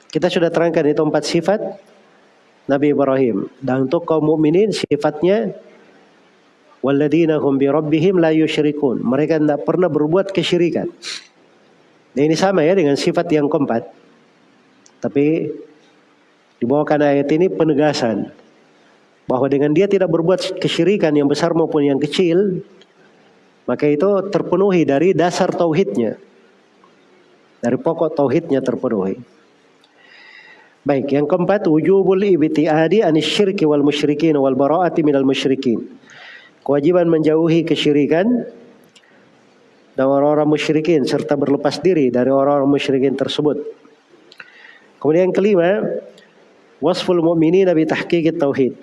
Kita sudah terangkan itu empat sifat Nabi Ibrahim. Dan untuk kaum mukminin sifatnya walladzina hum bi rabbihim la yusyrikun. Mereka tidak pernah berbuat kesyirikan. Dan ini sama ya dengan sifat yang keempat. Tapi dibawakan ayat ini penegasan bahwa dengan dia tidak berbuat kesyirikan yang besar maupun yang kecil, maka itu terpenuhi dari dasar tauhidnya. Dari pokok tauhidnya terpenuhi. Baik, yang keempat wujubul ibtiadi anis syirki wal musyrikin wal bara'ati minal musyrikin. Kewajiban menjauhi kesyirikan dan orang-orang musyrikin serta berlepas diri dari orang-orang musyrikin tersebut. Kemudian yang kelima, wasful mu'minin bi tahqiqit tauhid.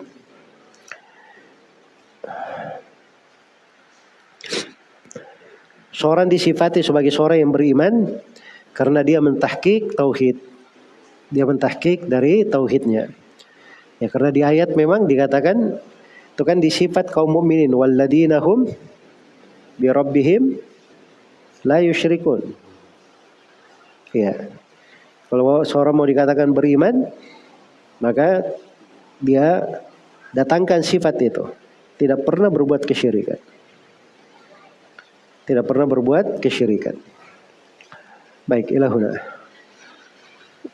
Seorang disifati sebagai seorang yang beriman karena dia mentahkik tauhid. Dia mentahkik dari tauhidnya. Ya karena di ayat memang dikatakan itu kan disifat kaum mukminin walladzina hum bi rabbihim la yusyrikun. Ya. Kalau seorang mau dikatakan beriman, maka dia datangkan sifat itu. Tidak pernah berbuat kesyirikan tidak pernah berbuat kesyirikan. Baik, ilahuna.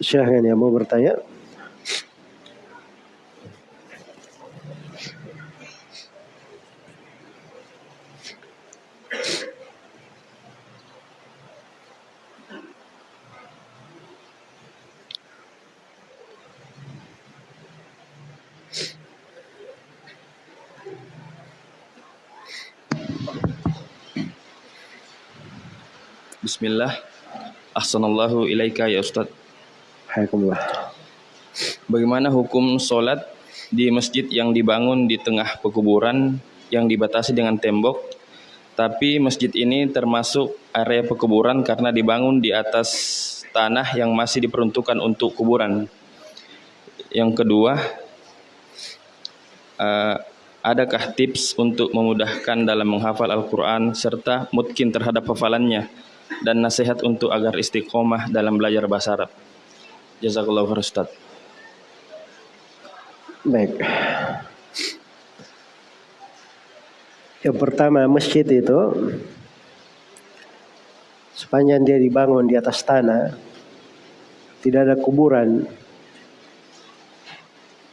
Syahgan yang mau bertanya. Bismillah. Ahsanallahu ilaika ya Ustaz. Bagaimana hukum sholat di masjid yang dibangun di tengah pekuburan yang dibatasi dengan tembok, tapi masjid ini termasuk area pekuburan karena dibangun di atas tanah yang masih diperuntukkan untuk kuburan. Yang kedua, uh, adakah tips untuk memudahkan dalam menghafal Al-Quran serta mungkin terhadap hafalannya? dan nasihat untuk agar istiqomah dalam belajar bahasa Arab. Jazakallahu khair Ustaz. Baik. Yang pertama masjid itu sepanjang dia dibangun di atas tanah tidak ada kuburan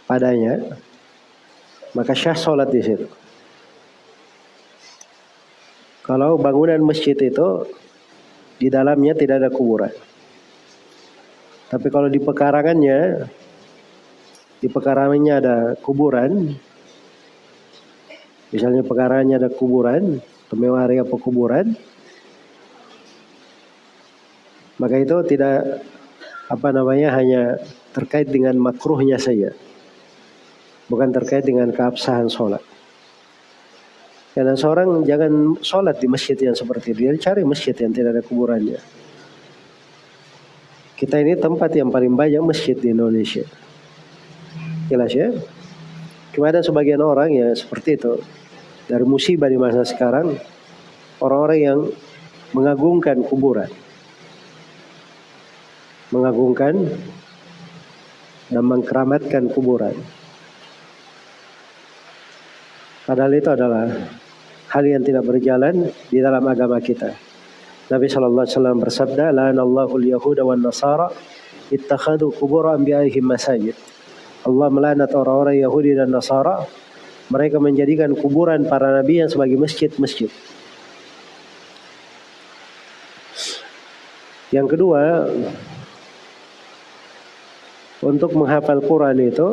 padanya maka syah sholat di situ. Kalau bangunan masjid itu di dalamnya tidak ada kuburan. Tapi kalau di pekarangannya, di pekarangannya ada kuburan, misalnya pekarangannya ada kuburan, atau area pekuburan, maka itu tidak apa namanya hanya terkait dengan makruhnya saja, bukan terkait dengan keabsahan sholat. Karena seorang jangan sholat di masjid yang seperti itu, dia cari masjid yang tidak ada kuburannya. Kita ini tempat yang paling banyak masjid di Indonesia. Jelas ya? Cuma ada sebagian orang ya seperti itu. Dari musibah di masa sekarang, orang-orang yang mengagungkan kuburan. Mengagungkan dan mengkeramatkan kuburan. Padahal itu adalah hal yang tidak berjalan di dalam agama kita. Nabi sallallahu alaihi wasallam bersabda, "La'anallahu al-yahuda wan nasara ittakhadhu qubur anbiya'ihim masajid." Allah melaknat orang-orang Yahudi dan Nasara mereka menjadikan kuburan para nabi yang sebagai masjid-masjid. Yang kedua, untuk menghafal Quran itu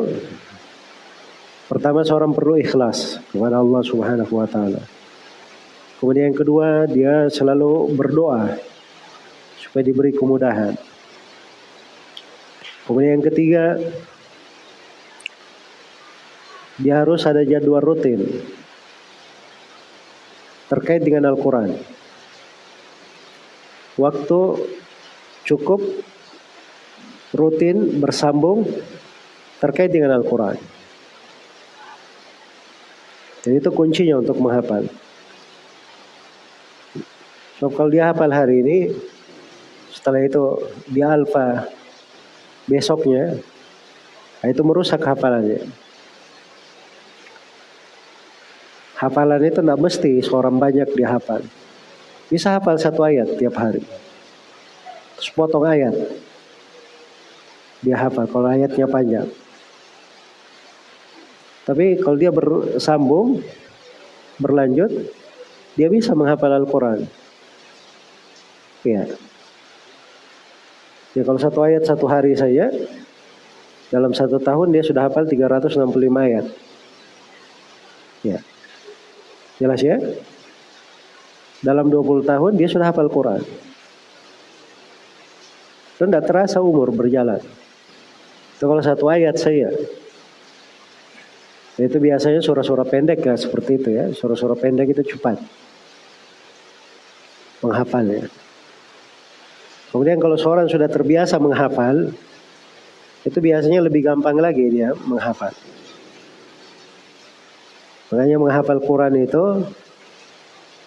pertama seorang perlu ikhlas kepada Allah Subhanahu wa taala. Kemudian yang kedua, dia selalu berdoa supaya diberi kemudahan. Kemudian yang ketiga, dia harus ada jadwal rutin terkait dengan Al-Quran. Waktu cukup rutin bersambung terkait dengan Al-Quran. Dan itu kuncinya untuk menghafal. So, kalau dia hafal hari ini, setelah itu dia alfa besoknya, nah itu merusak hafalannya. Hafalan itu tidak mesti seorang banyak dia hafal. Bisa hafal satu ayat tiap hari. Terus potong ayat. Dia hafal kalau ayatnya panjang. Tapi kalau dia bersambung, berlanjut, dia bisa menghafal Al-Quran. Ya. Ya kalau satu ayat satu hari saja dalam satu tahun dia sudah hafal 365 ayat. Ya. Jelas ya? Dalam 20 tahun dia sudah hafal Quran. Dan tidak terasa umur berjalan. Itu kalau satu ayat saya. Itu biasanya surah-surah pendek ya seperti itu ya. Surah-surah pendek itu cepat. Menghafalnya. Kemudian kalau seorang sudah terbiasa menghafal, itu biasanya lebih gampang lagi dia menghafal. Makanya menghafal Quran itu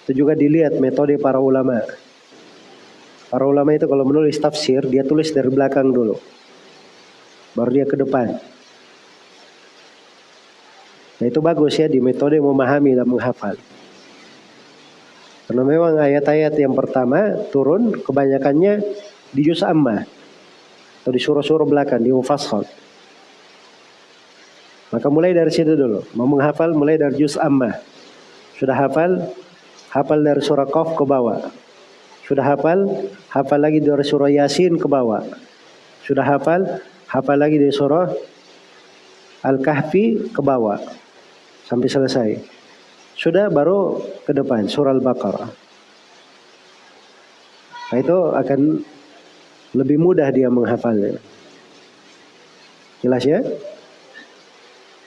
itu juga dilihat metode para ulama. Para ulama itu kalau menulis tafsir, dia tulis dari belakang dulu. Baru dia ke depan. Nah itu bagus ya di metode memahami dan menghafal. Karena memang ayat-ayat yang pertama turun kebanyakannya di juz amma atau di surah-surah belakang di mufassal. Maka mulai dari situ dulu. Mau menghafal mulai dari juz amma. Sudah hafal, hafal dari surah Qaf ke bawah. Sudah hafal, hafal lagi dari surah Yasin ke bawah. Sudah hafal, hafal lagi dari surah Al-Kahfi ke bawah. Sampai selesai. Sudah baru ke depan surah Al-Baqarah. Nah, itu akan lebih mudah dia menghafalnya. Jelas ya?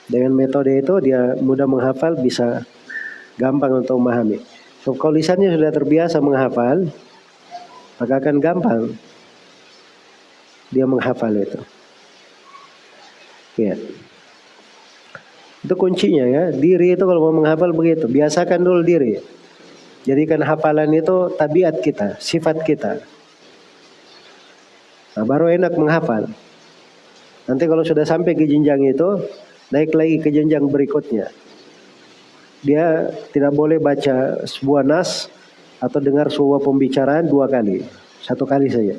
Dengan metode itu dia mudah menghafal bisa gampang untuk memahami. So, kalau lisannya sudah terbiasa menghafal, maka akan gampang dia menghafal itu. Ya. Itu kuncinya ya. Diri itu kalau mau menghafal begitu. Biasakan dulu diri. Jadikan hafalan itu tabiat kita, sifat kita. Nah, baru enak menghafal. Nanti kalau sudah sampai ke jenjang itu, naik lagi ke jenjang berikutnya. dia tidak boleh baca sebuah nas atau dengar sebuah pembicaraan dua kali, satu kali saja.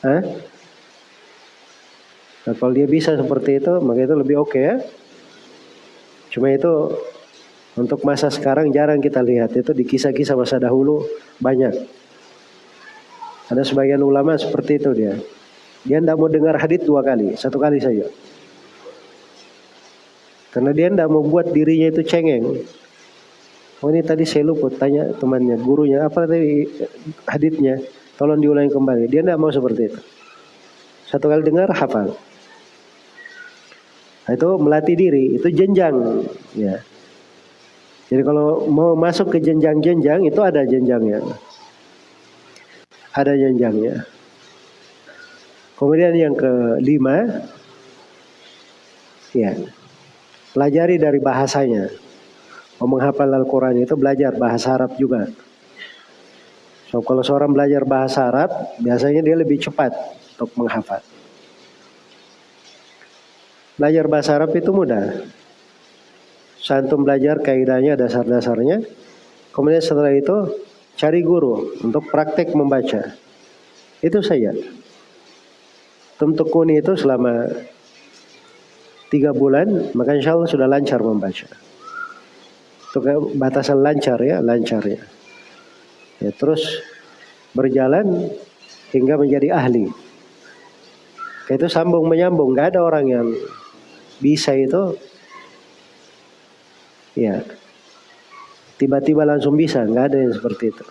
Hah? Nah, kalau dia bisa seperti itu, maka itu lebih oke okay, ya. Cuma itu untuk masa sekarang jarang kita lihat itu di kisah-kisah masa dahulu banyak. Ada sebagian ulama seperti itu dia. Dia tidak mau dengar hadith dua kali, satu kali saja. Karena dia tidak mau buat dirinya itu cengeng. Oh ini tadi saya luput tanya temannya, gurunya apa tadi hadithnya, tolong diulangi kembali. Dia tidak mau seperti itu. Satu kali dengar hafal. Itu melatih diri, itu jenjang. Ya. Jadi kalau mau masuk ke jenjang-jenjang itu ada jenjangnya. Ada jenjangnya. Kemudian yang kelima, ya, Pelajari dari bahasanya. Mau menghafal Al-Quran itu belajar bahasa Arab juga. So kalau seorang belajar bahasa Arab, biasanya dia lebih cepat untuk menghafal. Belajar bahasa Arab itu mudah. Santum belajar kaidahnya, dasar-dasarnya. Kemudian setelah itu cari guru untuk praktek membaca. Itu saja. Tentu kuni itu selama tiga bulan, maka insya Allah sudah lancar membaca. Itu batasan lancar ya, lancar ya. ya. Terus berjalan hingga menjadi ahli. Itu sambung menyambung, nggak ada orang yang bisa itu ya tiba-tiba langsung bisa, nggak ada yang seperti itu.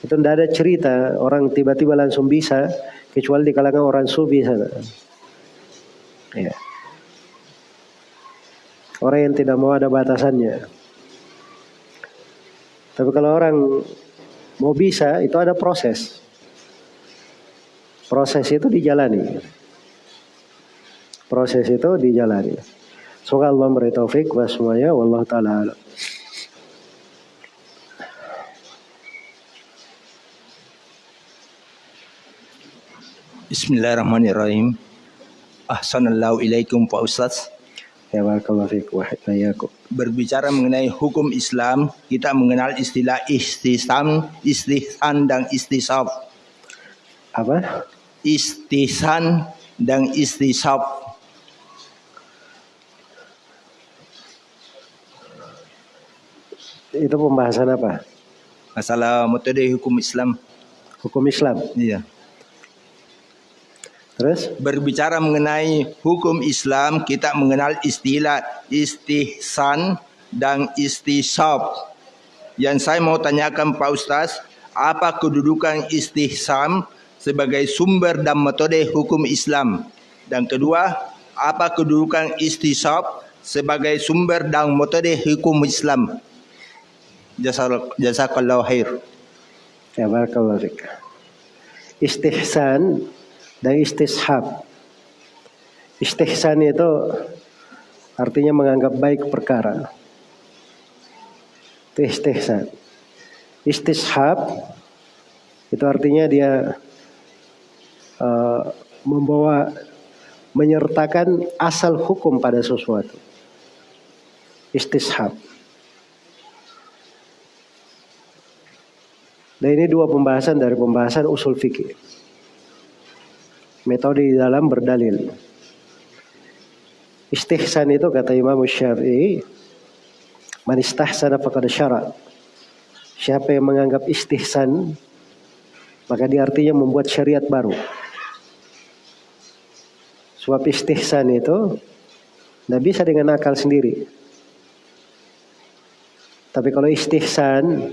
Itu tidak ada cerita orang tiba-tiba langsung bisa kecuali di kalangan orang sufi sana. Ya. Orang yang tidak mau ada batasannya. Tapi kalau orang mau bisa, itu ada proses. Proses itu dijalani. Proses itu dijalani. Semoga Allah memberi taufik wa semuanya. Wallahu ta'ala Bismillahirrahmanirrahim. Ahsanallahu ilaikum Pak Ustaz. Ya barakallahu Berbicara mengenai hukum Islam, kita mengenal istilah istisam, istihsan dan istisab. Apa? Istihsan dan istisab. Itu pembahasan apa? Masalah metode hukum Islam. Hukum Islam? Iya. Terus? Berbicara mengenai hukum Islam, kita mengenal istilah istihsan dan istisab. Yang saya mau tanyakan Pak Ustaz, apa kedudukan istihsan sebagai sumber dan metode hukum Islam? Dan kedua, apa kedudukan istisab sebagai sumber dan metode hukum Islam? Jazakallahu khair. Ya barakallahu Istihsan dan istishab. Istihsan itu artinya menganggap baik perkara. Itu istihsan. Istishab itu artinya dia uh, membawa menyertakan asal hukum pada sesuatu. Istishab. Dan ini dua pembahasan dari pembahasan usul fikih metode di dalam berdalil. Istihsan itu kata Imam Syafi'i, man istahsana faqad syara. Siapa yang menganggap istihsan, maka dia artinya membuat syariat baru. Sebab istihsan itu tidak bisa dengan akal sendiri. Tapi kalau istihsan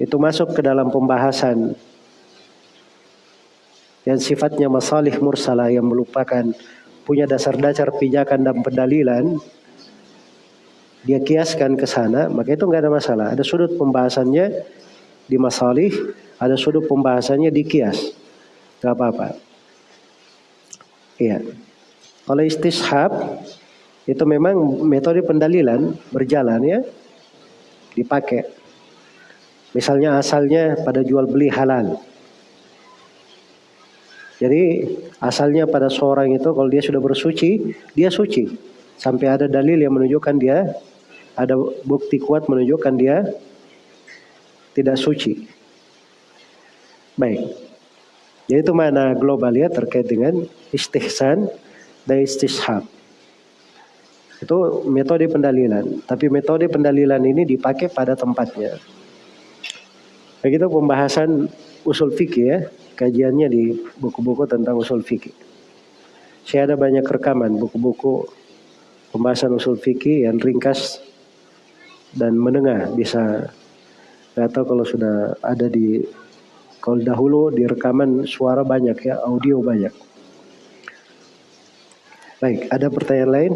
itu masuk ke dalam pembahasan. Yang sifatnya masalih mursalah yang melupakan punya dasar-dasar pijakan dan pendalilan dia kiaskan ke sana maka itu nggak ada masalah. Ada sudut pembahasannya di masalih ada sudut pembahasannya di kias. Nggak apa-apa. Iya. Kalau istishab itu memang metode pendalilan berjalan ya dipakai misalnya asalnya pada jual beli halal jadi asalnya pada seorang itu kalau dia sudah bersuci, dia suci. sampai ada dalil yang menunjukkan dia ada bukti kuat menunjukkan dia tidak suci. Baik. Yaitu mana global ya terkait dengan istihsan dan istishab. Itu metode pendalilan. Tapi metode pendalilan ini dipakai pada tempatnya. Begitu pembahasan usul fikih ya, kajiannya di buku-buku tentang usul fikih. Saya ada banyak rekaman buku-buku pembahasan usul fikih yang ringkas dan menengah. Bisa tahu kalau sudah ada di kalau dahulu di rekaman suara banyak ya audio banyak. Baik ada pertanyaan lain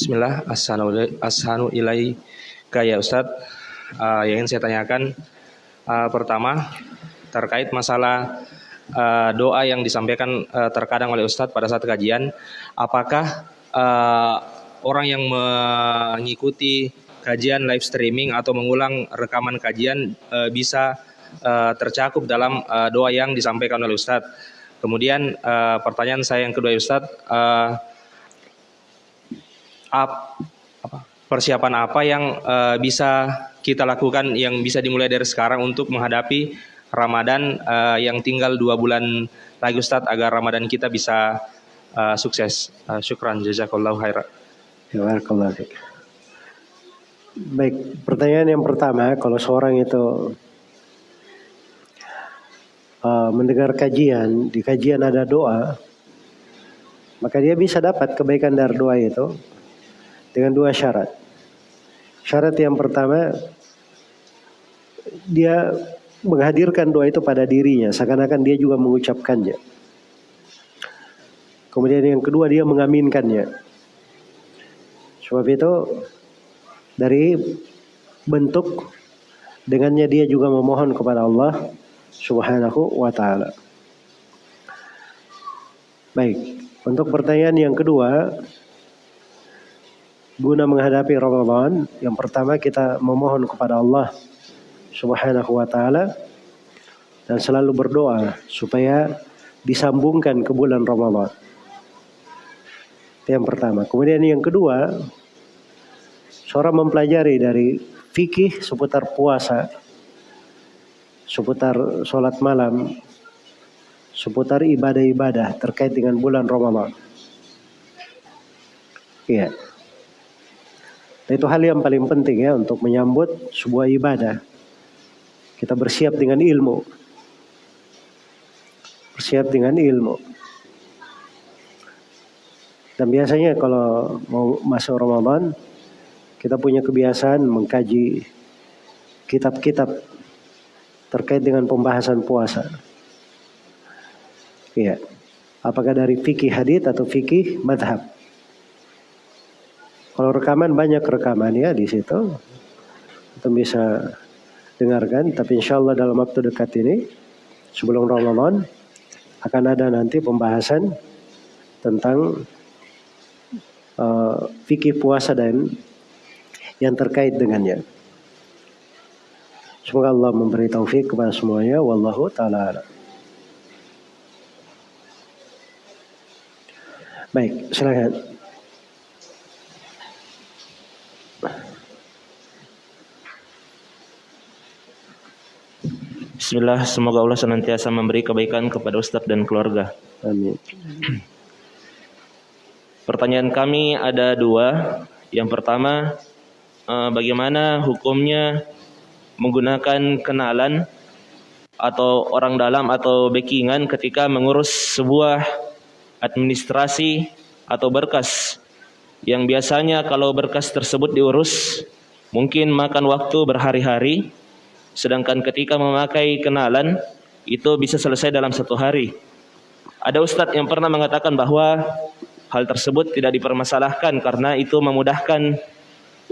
Bismillah, Assalamualaikum ilai kaya Ustaz. Uh, yang ingin saya tanyakan uh, pertama terkait masalah uh, doa yang disampaikan uh, terkadang oleh Ustadz pada saat kajian, apakah uh, orang yang mengikuti kajian live streaming atau mengulang rekaman kajian uh, bisa uh, tercakup dalam uh, doa yang disampaikan oleh Ustadz? Kemudian uh, pertanyaan saya yang kedua Ustadz, uh, ap, apa, persiapan apa yang uh, bisa kita lakukan yang bisa dimulai dari sekarang untuk menghadapi Ramadan uh, yang tinggal dua bulan lagi Ustadz agar Ramadan kita bisa uh, sukses. Uh, syukran jazakallahu khairan. Jazakallahu Baik, pertanyaan yang pertama, kalau seorang itu uh, mendengar kajian, di kajian ada doa, maka dia bisa dapat kebaikan dari doa itu dengan dua syarat. Syarat yang pertama dia menghadirkan doa itu pada dirinya, seakan-akan dia juga mengucapkannya. Kemudian yang kedua dia mengaminkannya. Sebab itu dari bentuk dengannya dia juga memohon kepada Allah Subhanahu wa taala. Baik, untuk pertanyaan yang kedua, guna menghadapi Ramadan, yang pertama kita memohon kepada Allah Subhanahu wa taala dan selalu berdoa supaya disambungkan ke bulan Ramadan. Yang pertama. Kemudian yang kedua, seorang mempelajari dari fikih seputar puasa, seputar sholat malam, seputar ibadah-ibadah terkait dengan bulan Ramadan. Iya. Itu hal yang paling penting ya untuk menyambut sebuah ibadah. Kita bersiap dengan ilmu. Bersiap dengan ilmu. Dan biasanya kalau mau masuk Ramadan, kita punya kebiasaan mengkaji kitab-kitab terkait dengan pembahasan puasa. Iya. Apakah dari fikih hadith atau fikih madhab? Kalau rekaman banyak rekaman ya di situ. Kita bisa dengarkan. Tapi insya Allah dalam waktu dekat ini sebelum Ramadan akan ada nanti pembahasan tentang uh, fikih puasa dan yang terkait dengannya. Semoga Allah memberi taufik kepada semuanya. Wallahu ta'ala Baik, silakan. Bismillah, semoga Allah senantiasa memberi kebaikan kepada Ustadz dan keluarga. Amin. Pertanyaan kami ada dua. Yang pertama, eh, bagaimana hukumnya menggunakan kenalan atau orang dalam atau backingan ketika mengurus sebuah administrasi atau berkas yang biasanya kalau berkas tersebut diurus mungkin makan waktu berhari-hari Sedangkan ketika memakai kenalan itu bisa selesai dalam satu hari. Ada ustadz yang pernah mengatakan bahwa hal tersebut tidak dipermasalahkan karena itu memudahkan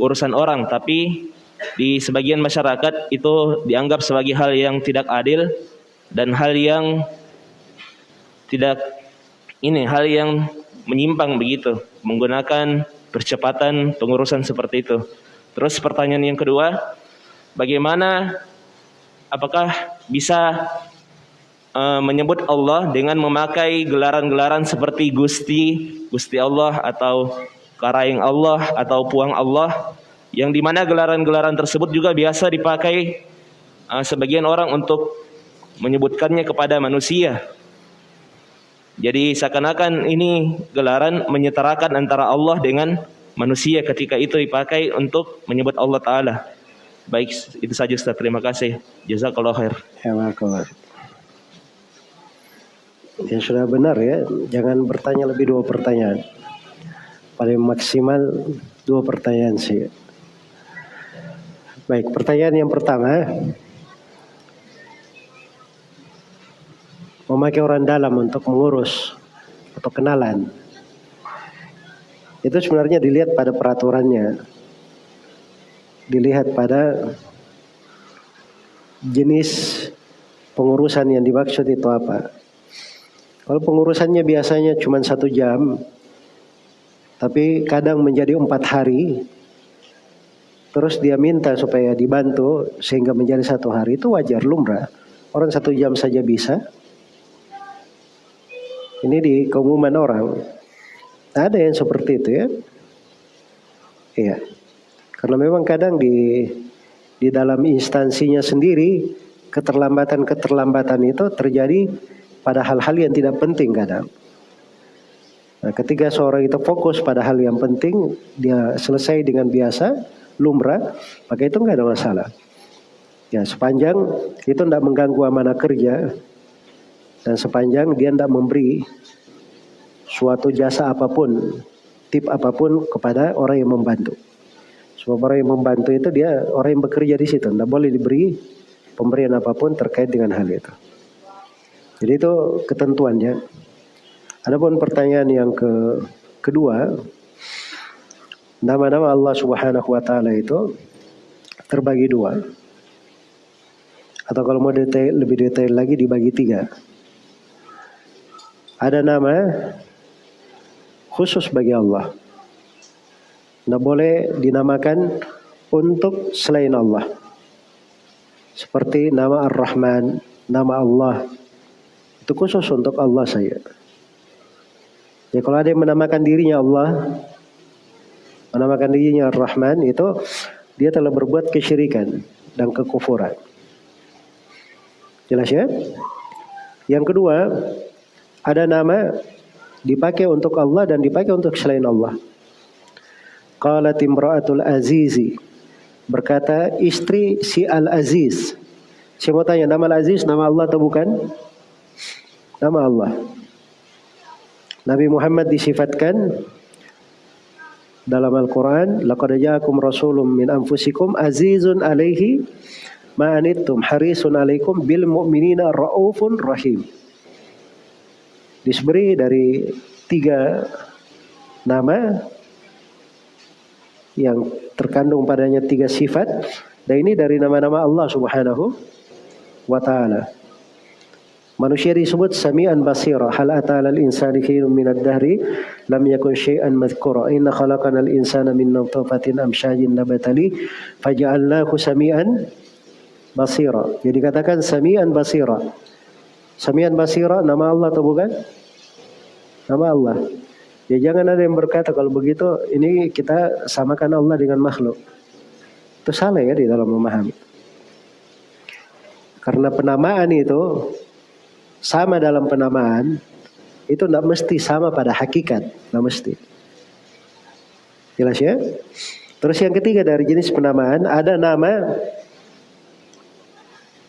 urusan orang, tapi di sebagian masyarakat itu dianggap sebagai hal yang tidak adil dan hal yang tidak ini hal yang menyimpang begitu menggunakan percepatan pengurusan seperti itu. Terus pertanyaan yang kedua, bagaimana apakah bisa uh, menyebut Allah dengan memakai gelaran-gelaran seperti Gusti, Gusti Allah atau Karaing Allah atau Puang Allah yang di mana gelaran-gelaran tersebut juga biasa dipakai uh, sebagian orang untuk menyebutkannya kepada manusia. Jadi seakan-akan ini gelaran menyetarakan antara Allah dengan manusia ketika itu dipakai untuk menyebut Allah Ta'ala. Baik, itu saja Ustaz. Terima kasih. Jazakallah khair. Ya, Ya sudah benar ya, jangan bertanya lebih dua pertanyaan. Paling maksimal dua pertanyaan sih. Baik, pertanyaan yang pertama. Memakai orang dalam untuk mengurus atau kenalan. Itu sebenarnya dilihat pada peraturannya. Dilihat pada jenis pengurusan yang dimaksud itu apa. Kalau pengurusannya biasanya cuma satu jam, tapi kadang menjadi empat hari, terus dia minta supaya dibantu sehingga menjadi satu hari itu wajar lumrah. Orang satu jam saja bisa. Ini di keumuman orang. Ada yang seperti itu ya. Iya. Karena memang kadang di di dalam instansinya sendiri keterlambatan-keterlambatan itu terjadi pada hal-hal yang tidak penting kadang. Nah, ketika seorang itu fokus pada hal yang penting, dia selesai dengan biasa, lumrah, maka itu nggak ada masalah. Ya, sepanjang itu tidak mengganggu amanah kerja dan sepanjang dia tidak memberi suatu jasa apa pun, tip apa pun kepada orang yang membantu. Sebab orang yang membantu itu dia orang yang bekerja di situ, tidak boleh diberi pemberian apa pun terkait dengan hal itu. Jadi itu ketentuannya. Adapun pertanyaan yang ke kedua, nama-nama Allah Subhanahu wa taala itu terbagi dua. Atau kalau mau detail, lebih detail lagi dibagi tiga. Ada nama khusus bagi Allah. Tidak boleh dinamakan untuk selain Allah. Seperti nama Ar-Rahman, nama Allah, itu khusus untuk Allah saya. Ya kalau ada yang menamakan dirinya Allah, menamakan dirinya Ar-Rahman itu dia telah berbuat kesyirikan dan kekufuran. Jelas ya? Yang kedua, ada nama dipakai untuk Allah dan dipakai untuk selain Allah. Qalat imra'atul azizi berkata istri si al-aziz. Mau tanya nama al-aziz nama Allah atau bukan? nama Allah. Nabi Muhammad disifatkan dalam Al-Quran, laqad ja'akum rasulun min anfusikum azizun ma anittum harisun alaikum bil mu'minina raufun rahim. Diseberi dari tiga nama yang terkandung padanya tiga sifat dan ini dari nama-nama Allah Subhanahu wa taala. Manusia disebut sami'an basira. Hal ata'ala al-insani khinum minad dahri lam yakun syai'an madhkura. Inna khalaqana al-insana min nutfatin amsyajin nabatali faja'alnahu sami'an basira. Jadi katakan sami'an basira. Sami'an basira nama Allah atau bukan? Nama Allah. Ya jangan ada yang berkata kalau begitu ini kita samakan Allah dengan makhluk. Itu salah ya di dalam memahami. Karena penamaan itu sama dalam penamaan itu tidak mesti sama pada hakikat, tidak mesti. Jelas ya? Terus yang ketiga dari jenis penamaan ada nama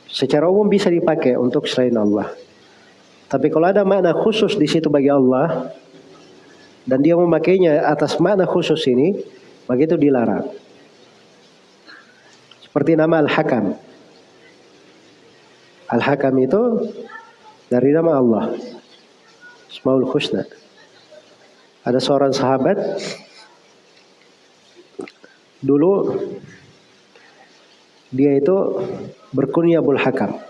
secara umum bisa dipakai untuk selain Allah. Tapi kalau ada makna khusus di situ bagi Allah dan dia memakainya atas makna khusus ini, maka itu dilarang. Seperti nama Al-Hakam. Al-Hakam itu dari nama Allah. Ismaul Husna. Ada seorang sahabat dulu dia itu berkunyah Abul Hakam.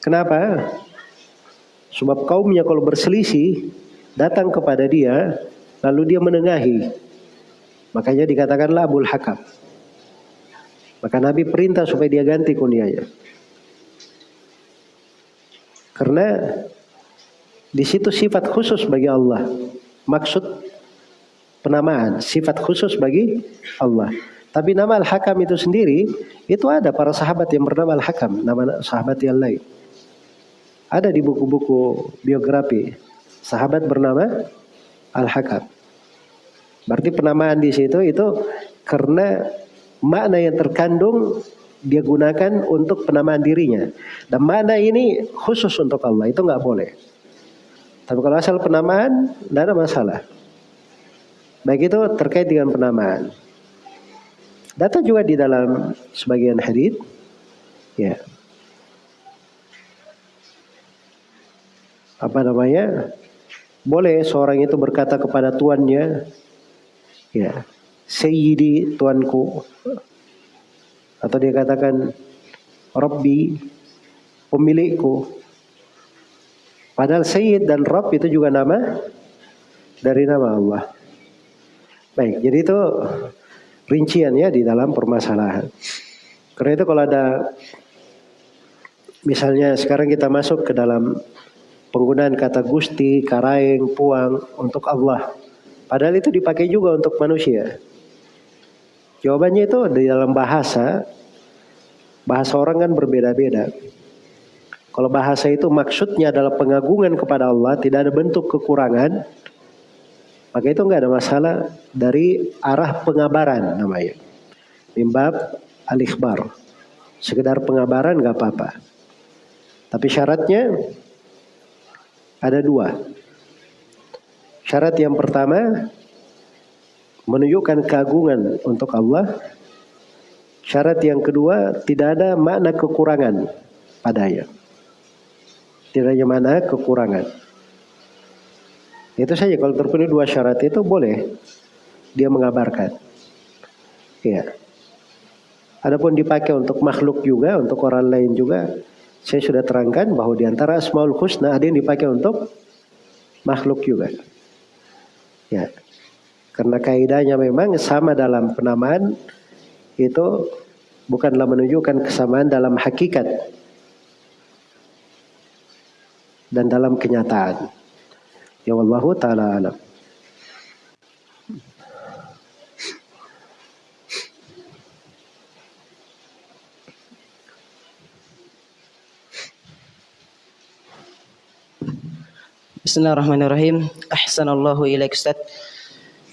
Kenapa? Sebab kaumnya kalau berselisih datang kepada dia lalu dia menengahi. Makanya dikatakanlah Abul Hakam. Maka Nabi perintah supaya dia ganti kunyahnya. Karena di situ sifat khusus bagi Allah. Maksud penamaan, sifat khusus bagi Allah. Tapi nama Al-Hakam itu sendiri, itu ada para sahabat yang bernama Al-Hakam, nama sahabat yang lain. Ada di buku-buku biografi, sahabat bernama Al-Hakam. Berarti penamaan di situ itu karena makna yang terkandung dia gunakan untuk penamaan dirinya. Dan makna ini khusus untuk Allah, itu nggak boleh. Tapi kalau asal penamaan, tidak ada masalah. Baik itu terkait dengan penamaan. Data juga di dalam sebagian hadis, ya. Apa namanya? Boleh seorang itu berkata kepada tuannya, ya, Sayyidi tuanku. Atau dia katakan, Rabbi, pemilikku. Padahal Sayyid dan Rabb itu juga nama dari nama Allah. Baik, jadi itu rincian ya di dalam permasalahan. Karena itu kalau ada misalnya sekarang kita masuk ke dalam penggunaan kata gusti, karaeng, puang untuk Allah. Padahal itu dipakai juga untuk manusia. Jawabannya itu di dalam bahasa, bahasa orang kan berbeda-beda. Kalau bahasa itu maksudnya adalah pengagungan kepada Allah, tidak ada bentuk kekurangan, maka itu enggak ada masalah dari arah pengabaran namanya. Mimbab al-ikhbar. Sekedar pengabaran enggak apa-apa. Tapi syaratnya ada dua. Syarat yang pertama menunjukkan keagungan untuk Allah. Syarat yang kedua tidak ada makna kekurangan padanya. Tidak ada makna kekurangan. Itu saja kalau terpenuhi dua syarat itu boleh dia mengabarkan. Iya. Adapun dipakai untuk makhluk juga, untuk orang lain juga, saya sudah terangkan bahwa di antara Asmaul Husna ada yang dipakai untuk makhluk juga. Ya. Karena kaidahnya memang sama dalam penamaan itu bukanlah menunjukkan kesamaan dalam hakikat dan dalam kenyataan. Ya wallahu taala alam. Bismillahirrahmanirrahim. Ahsanallahu ilaik Ustaz.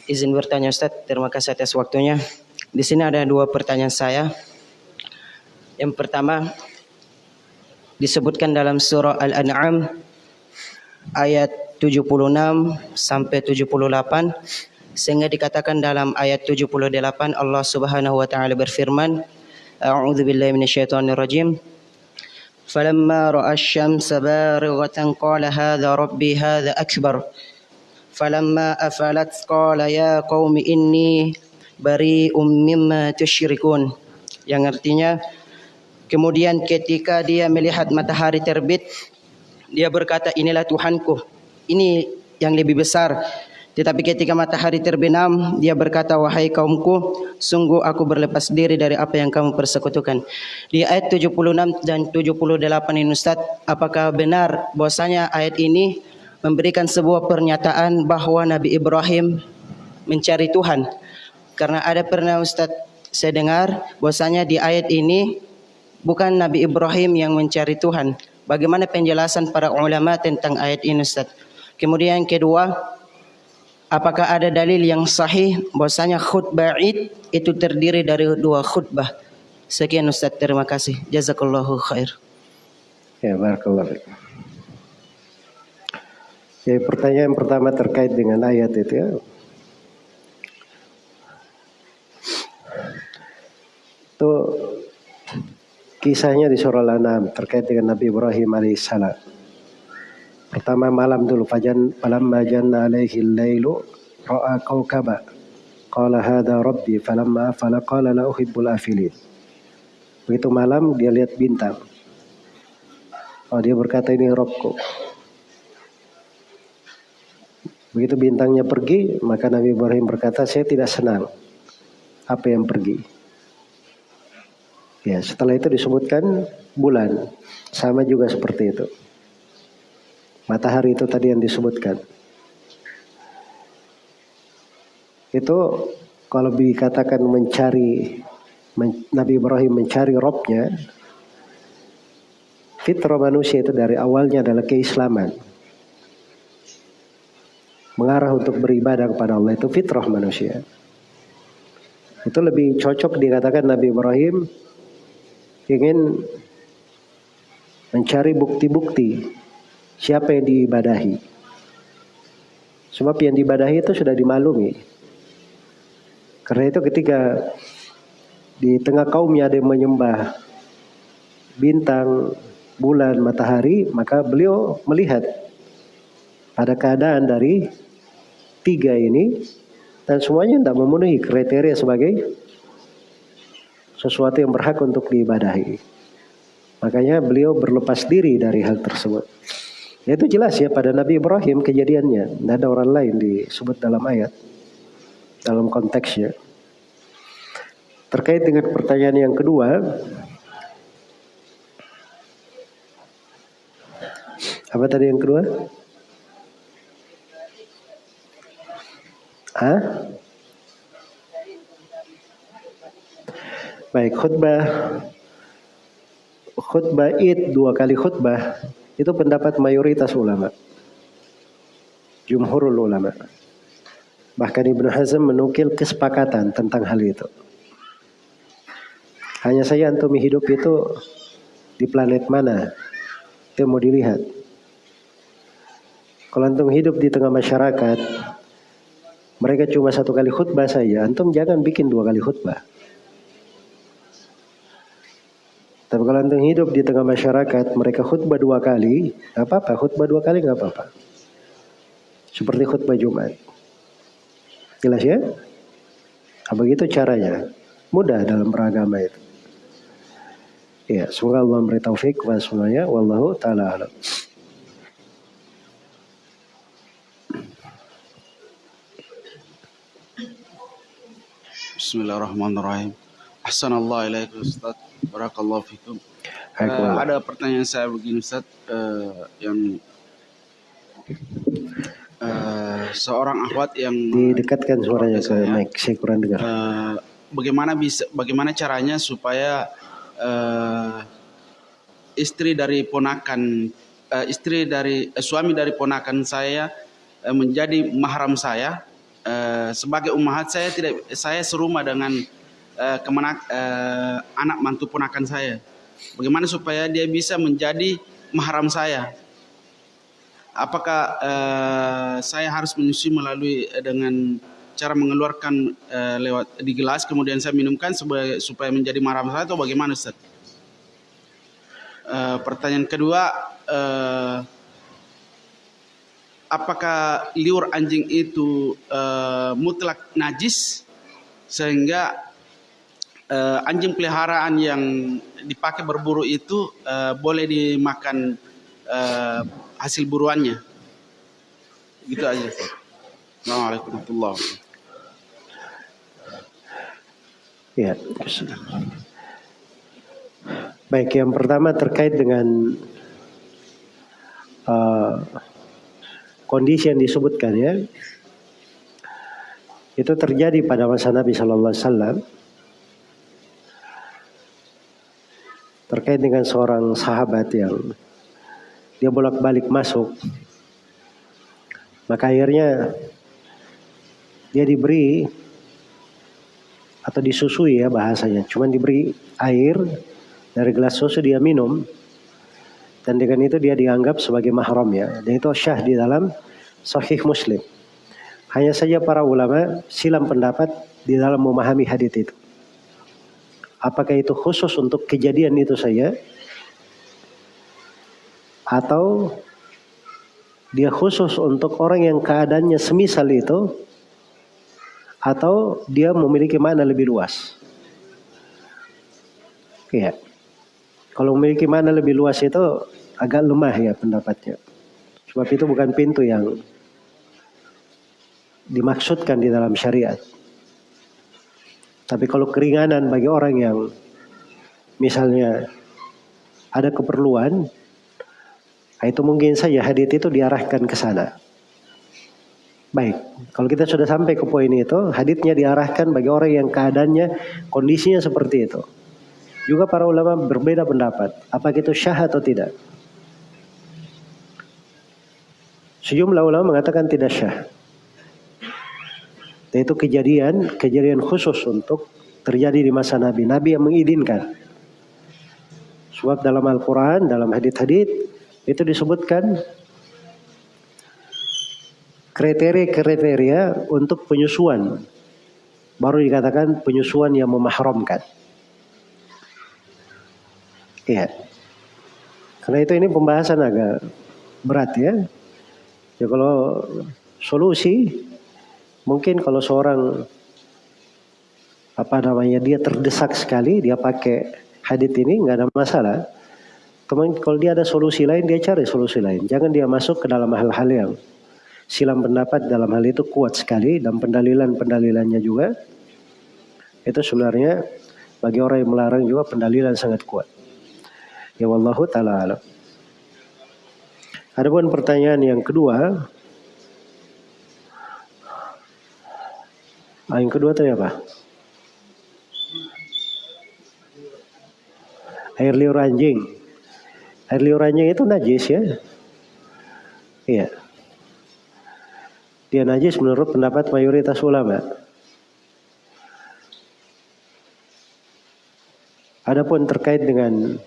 Izin bertanya Ustaz, terima kasih atas waktunya. Di sini ada dua pertanyaan saya. Yang pertama disebutkan dalam surah Al-An'am ayat 76 sampai 78 sehingga dikatakan dalam ayat 78 Allah Subhanahu wa taala berfirman A'udzu billahi فلما رأى الشمس بارغة قال هذا ربي هذا أكبر فلما أفلت قال يا قوم إني بريء مما تشركون yang artinya kemudian ketika dia melihat matahari terbit dia berkata inilah Tuhanku ini yang lebih besar. Tetapi ketika matahari terbenam, dia berkata, Wahai kaumku, sungguh aku berlepas diri dari apa yang kamu persekutukan. Di ayat 76 dan 78 ini Ustaz, apakah benar bahwasanya ayat ini memberikan sebuah pernyataan bahwa Nabi Ibrahim mencari Tuhan? Karena ada pernah Ustaz saya dengar bahwasanya di ayat ini bukan Nabi Ibrahim yang mencari Tuhan. Bagaimana penjelasan para ulama tentang ayat ini Ustaz? Kemudian yang kedua, apakah ada dalil yang sahih bahwasanya khutbah Id itu terdiri dari dua khutbah? Sekian Ustaz, terima kasih. Jazakallahu khair. Ya, barakallahu fiik. Ya, pertanyaan pertama terkait dengan ayat itu ya. Itu kisahnya di surah Al-An'am terkait dengan Nabi Ibrahim alaihissalam. Pertama malam dulu fajan falamma janna alaihi al-lailu ra'a kawkaba qala hadha rabbi falamma afala qala la uhibbul afilin. Begitu malam dia lihat bintang. Oh dia berkata ini Robku. Begitu bintangnya pergi, maka Nabi Ibrahim berkata, saya tidak senang apa yang pergi. Ya, setelah itu disebutkan bulan, sama juga seperti itu. Matahari itu tadi yang disebutkan. Itu kalau dikatakan mencari men, Nabi Ibrahim mencari robnya, fitrah manusia itu dari awalnya adalah keislaman. Mengarah untuk beribadah kepada Allah itu fitrah manusia. Itu lebih cocok dikatakan Nabi Ibrahim ingin mencari bukti-bukti siapa yang diibadahi. Sebab yang diibadahi itu sudah dimaklumi. Karena itu ketika di tengah kaumnya ada yang menyembah bintang, bulan, matahari, maka beliau melihat pada keadaan dari tiga ini dan semuanya tidak memenuhi kriteria sebagai sesuatu yang berhak untuk diibadahi. Makanya beliau berlepas diri dari hal tersebut. Ya, itu jelas ya pada Nabi Ibrahim kejadiannya. Tidak ada orang lain disebut dalam ayat. Dalam konteksnya. Terkait dengan pertanyaan yang kedua. Apa tadi yang kedua? Hah? Baik, khutbah khutbah id dua kali khutbah itu pendapat mayoritas ulama. Jumhurul ulama. Bahkan Ibnu Hazm menukil kesepakatan tentang hal itu. Hanya saja antum hidup itu di planet mana? Itu mau dilihat. Kalau antum hidup di tengah masyarakat, mereka cuma satu kali khutbah saja, antum jangan bikin dua kali khutbah. Tapi kalau antum hidup di tengah masyarakat, mereka khutbah dua kali, nggak apa-apa. Khutbah dua kali nggak apa-apa. Seperti khutbah Jumat. Jelas ya? Apa begitu caranya? Mudah dalam beragama itu. Ya, semoga Allah memberi taufik kepada semuanya. Wallahu taala alam. Bismillahirrahmanirrahim. Ahsanallah ilaikum Ustaz. Barakallahu fikum. Uh, ada pertanyaan saya begini Ustaz uh, yang uh, seorang akhwat yang didekatkan suaranya ke mic saya kurang dengar. Uh, bagaimana bisa bagaimana caranya supaya uh, istri dari ponakan uh, istri dari uh, suami dari ponakan saya uh, menjadi mahram saya uh, sebagai ummahat saya tidak saya serumah dengan uh, kemenak, uh, anak mantu ponakan saya. Bagaimana supaya dia bisa menjadi mahram saya? Apakah uh, saya harus menyusui melalui dengan cara mengeluarkan uh, lewat di gelas kemudian saya minumkan supaya, supaya menjadi mahram saya atau bagaimana Ustaz? Uh, pertanyaan kedua, uh, apakah liur anjing itu uh, mutlak najis sehingga uh, anjing peliharaan yang dipakai berburu itu uh, boleh dimakan uh, hasil buruannya. Gitu aja. Assalamualaikum warahmatullahi wabarakatuh. Ya. Baik, yang pertama terkait dengan uh, kondisi yang disebutkan ya. Itu terjadi pada masa Nabi Shallallahu Alaihi Wasallam terkait dengan seorang sahabat yang dia bolak-balik masuk. Maka akhirnya dia diberi atau disusui ya bahasanya. Cuman diberi air dari gelas susu dia minum dan dengan itu dia dianggap sebagai mahram ya. Dan itu syah di dalam Sahih Muslim. Hanya saja para ulama silam pendapat di dalam memahami hadis itu. Apakah itu khusus untuk kejadian itu saja? Atau dia khusus untuk orang yang keadaannya semisal itu? Atau dia memiliki makna lebih luas? Ya. Kalau memiliki makna lebih luas itu agak lemah ya pendapatnya. Sebab itu bukan pintu yang dimaksudkan di dalam syariat. Tapi kalau keringanan bagi orang yang misalnya ada keperluan, Nah, itu mungkin saja hadit itu diarahkan ke sana. Baik, kalau kita sudah sampai ke poin itu, haditnya diarahkan bagi orang yang keadaannya, kondisinya seperti itu. Juga para ulama berbeda pendapat, apakah itu syah atau tidak. Sejumlah ulama mengatakan tidak syah. Itu kejadian, kejadian khusus untuk terjadi di masa Nabi. Nabi yang mengizinkan. Sebab dalam Al-Quran, dalam hadith-hadith, itu disebutkan kriteria-kriteria untuk penyusuan. Baru dikatakan penyusuan yang memahramkan. Iya. Karena itu ini pembahasan agak berat ya. Ya kalau solusi Mungkin kalau seorang apa namanya dia terdesak sekali dia pakai hadit ini nggak ada masalah. Teman kalau dia ada solusi lain dia cari solusi lain. Jangan dia masuk ke dalam hal-hal yang silam pendapat dalam hal itu kuat sekali dan pendalilan-pendalilannya juga itu sebenarnya bagi orang yang melarang juga pendalilan sangat kuat. Ya wallahu taala alam. Adapun pertanyaan yang kedua, Ah, yang kedua tadi apa? Air liur anjing. Air liur anjing itu najis ya. Iya. Dia najis menurut pendapat mayoritas ulama. Adapun terkait dengan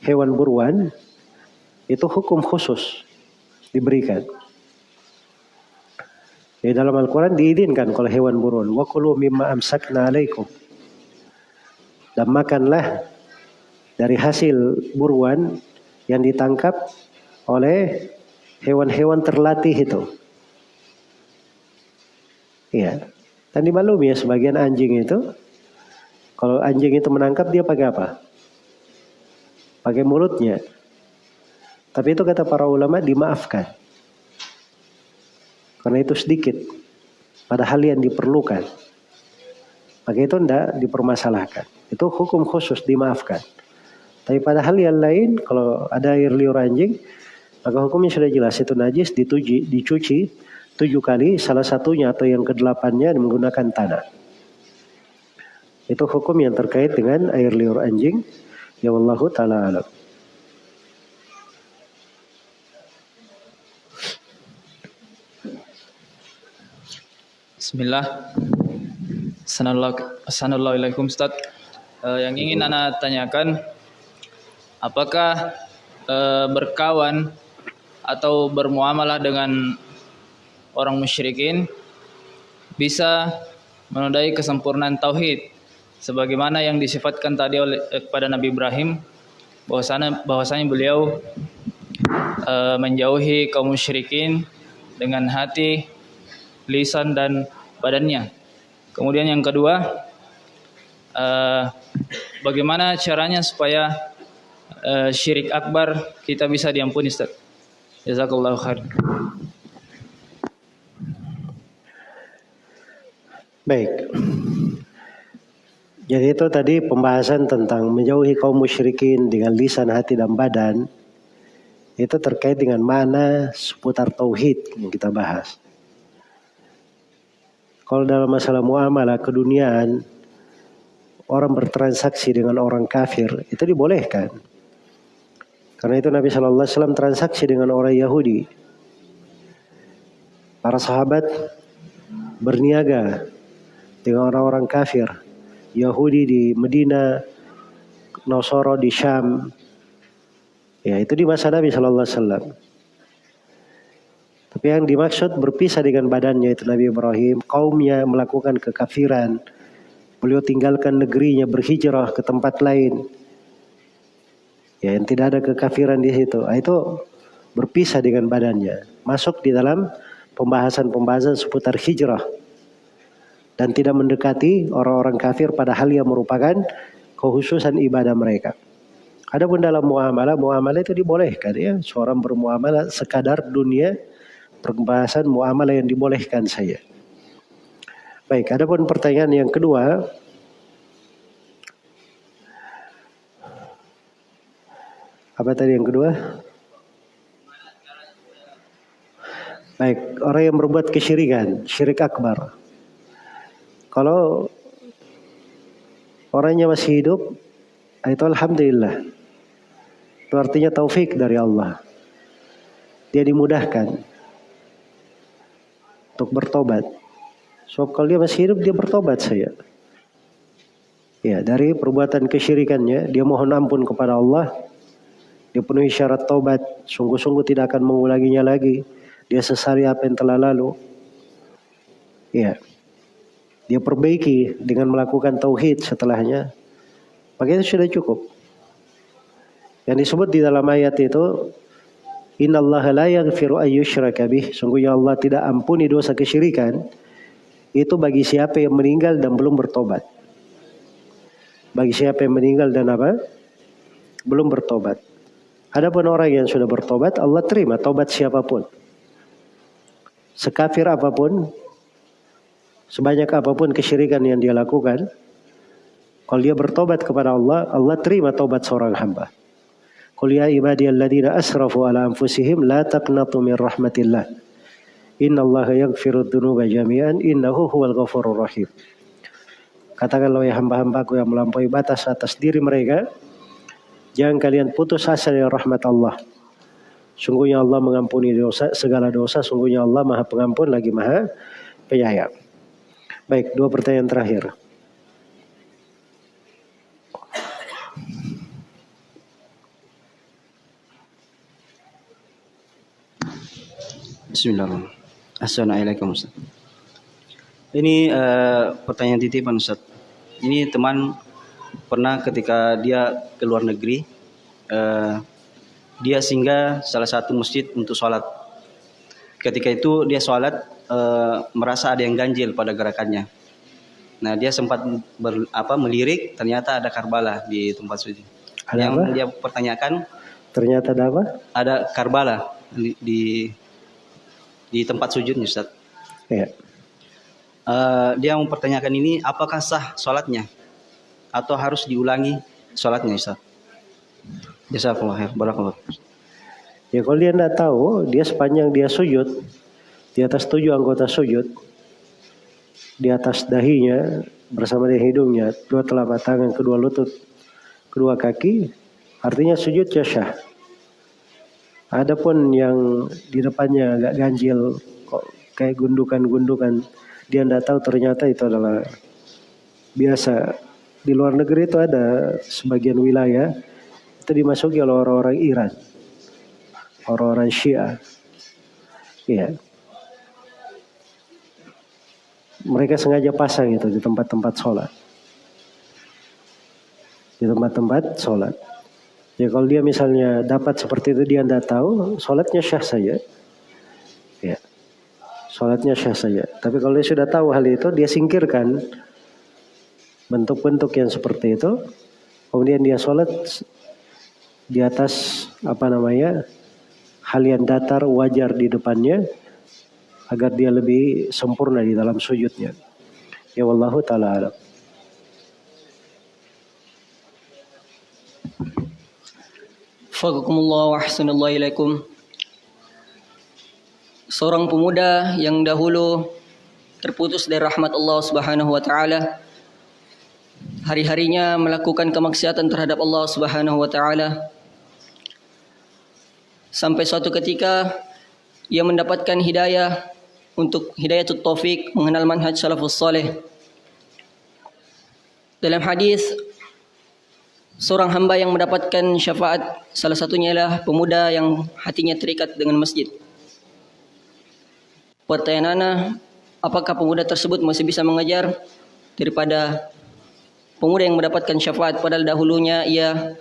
hewan buruan, itu hukum khusus diberikan. Di dalam Al-Quran diizinkan kalau hewan buruan. Wa kulu mimma amsakna alaikum. Dan makanlah dari hasil buruan yang ditangkap oleh hewan-hewan terlatih itu. Iya. Dan dimaklumi ya sebagian anjing itu kalau anjing itu menangkap dia pakai apa? Pakai mulutnya. Tapi itu kata para ulama dimaafkan. Karena itu sedikit. Padahal yang diperlukan. Maka itu tidak dipermasalahkan. Itu hukum khusus dimaafkan. Tapi pada hal yang lain, kalau ada air liur anjing, maka hukumnya sudah jelas. Itu najis, dituji, dicuci tujuh kali, salah satunya atau yang kedelapannya menggunakan tanah. Itu hukum yang terkait dengan air liur anjing. Ya Allah ta'ala alam. Bismillah. Assalamualaikum Ustaz. Uh, yang ingin Anda tanyakan, apakah uh, berkawan atau bermuamalah dengan orang musyrikin bisa menodai kesempurnaan tauhid sebagaimana yang disifatkan tadi oleh eh, kepada Nabi Ibrahim bahwasanya bahwasanya beliau uh, menjauhi kaum musyrikin dengan hati lisan dan badannya. Kemudian yang kedua, uh, bagaimana caranya supaya uh, syirik akbar kita bisa diampuni Ustaz? Jazakallahu khair. Baik. Jadi itu tadi pembahasan tentang menjauhi kaum musyrikin dengan lisan, hati dan badan. Itu terkait dengan mana seputar tauhid yang kita bahas. Kalau dalam masalah muamalah keduniaan, orang bertransaksi dengan orang kafir itu dibolehkan. Karena itu Nabi Shallallahu Alaihi Wasallam transaksi dengan orang Yahudi. Para sahabat berniaga dengan orang-orang kafir. Yahudi di Medina, Nosoro di Syam. Ya itu di masa Nabi Shallallahu Alaihi Wasallam. Yang dimaksud berpisah dengan badannya itu Nabi Ibrahim, kaumnya melakukan kekafiran. Beliau tinggalkan negerinya berhijrah ke tempat lain. Ya, yang tidak ada kekafiran di situ. Nah, itu berpisah dengan badannya. Masuk di dalam pembahasan-pembahasan seputar hijrah. Dan tidak mendekati orang-orang kafir pada hal yang merupakan kehususan ibadah mereka. Adapun dalam muamalah, muamalah itu dibolehkan ya. Seorang bermuamalah sekadar dunia pembahasan muamalah yang dibolehkan saya. Baik, ada pun pertanyaan yang kedua. Apa tadi yang kedua? Baik, orang yang berbuat kesyirikan, syirik akbar. Kalau orangnya masih hidup, itu alhamdulillah. Itu artinya taufik dari Allah. Dia dimudahkan untuk bertobat. So kalau dia masih hidup dia bertobat saya. Ya, dari perbuatan kesyirikannya, dia mohon ampun kepada Allah. Dia penuhi syarat taubat, sungguh-sungguh tidak akan mengulanginya lagi. Dia sesari apa yang telah lalu. Ya. Dia perbaiki dengan melakukan tauhid setelahnya. Maka itu sudah cukup. Yang disebut di dalam ayat itu Inna Allah la yaghfiru ayyushraka bih. Sungguhnya Allah tidak ampuni dosa kesyirikan. Itu bagi siapa yang meninggal dan belum bertobat. Bagi siapa yang meninggal dan apa? Belum bertobat. Adapun orang yang sudah bertobat, Allah terima tobat siapa pun. Sekafir apa pun, sebanyak apa pun kesyirikan yang dia lakukan, kalau dia bertobat kepada Allah, Allah terima tobat seorang hamba. Qul ya ibadiyalladzina asrafu ala anfusihim la taqnatu min rahmatillah. Innallaha yaghfiru dzunuba jami'an innahu huwal ghafurur rahim. Katakanlah ya hamba-hambaku yang melampaui batas atas diri mereka. Jangan kalian putus asa dari rahmat Allah. Sungguhnya Allah mengampuni dosa, segala dosa. Sungguhnya Allah maha pengampun lagi maha penyayang. Baik, dua pertanyaan terakhir. Bismillahirrahmanirrahim. Assalamualaikum Ustaz. Ini uh, pertanyaan titipan Ustaz. Ini teman pernah ketika dia ke luar negeri, uh, dia singgah salah satu masjid untuk sholat. Ketika itu dia sholat uh, merasa ada yang ganjil pada gerakannya. Nah dia sempat ber, apa melirik, ternyata ada Karbala di tempat sujud. Ada yang apa? dia pertanyakan Ternyata ada apa? ada Karbala di di, di tempat sujudnya Ustaz. Ya. Uh, dia mempertanyakan ini apakah sah sholatnya atau harus diulangi sholatnya Ustaz. Jazakallah khair. Barakallah. Ya kalau dia tidak tahu, dia sepanjang dia sujud di atas tujuh anggota sujud, di atas dahinya bersama dengan hidungnya, dua telapak tangan, kedua lutut, kedua kaki, artinya sujud ya syah. Adapun yang di depannya agak ganjil, kok kayak gundukan-gundukan, dia tidak tahu ternyata itu adalah biasa. Di luar negeri itu ada sebagian wilayah itu dimasuki oleh orang-orang Iran, orang-orang Syiah. Iya. Mereka sengaja pasang itu di tempat-tempat sholat. Di tempat-tempat sholat. Ya kalau dia misalnya dapat seperti itu dia tidak tahu, sholatnya syah saja. Ya. Sholatnya syah saja. Tapi kalau dia sudah tahu hal itu, dia singkirkan bentuk-bentuk yang seperti itu. Kemudian dia sholat di atas apa namanya hal yang datar wajar di depannya agar dia lebih sempurna di dalam sujudnya. Ya wallahu taala alam. Faqakumullah wa ahsanallahu ilaikum. Seorang pemuda yang dahulu terputus dari rahmat Allah Subhanahu wa taala hari-harinya melakukan kemaksiatan terhadap Allah Subhanahu wa taala sampai suatu ketika ia mendapatkan hidayah untuk hidayah taufik mengenal manhaj salafus dalam hadis seorang hamba yang mendapatkan syafaat salah satunya ialah pemuda yang hatinya terikat dengan masjid pertanyaan Ana apakah pemuda tersebut masih bisa mengajar daripada pemuda yang mendapatkan syafaat padahal dahulunya ia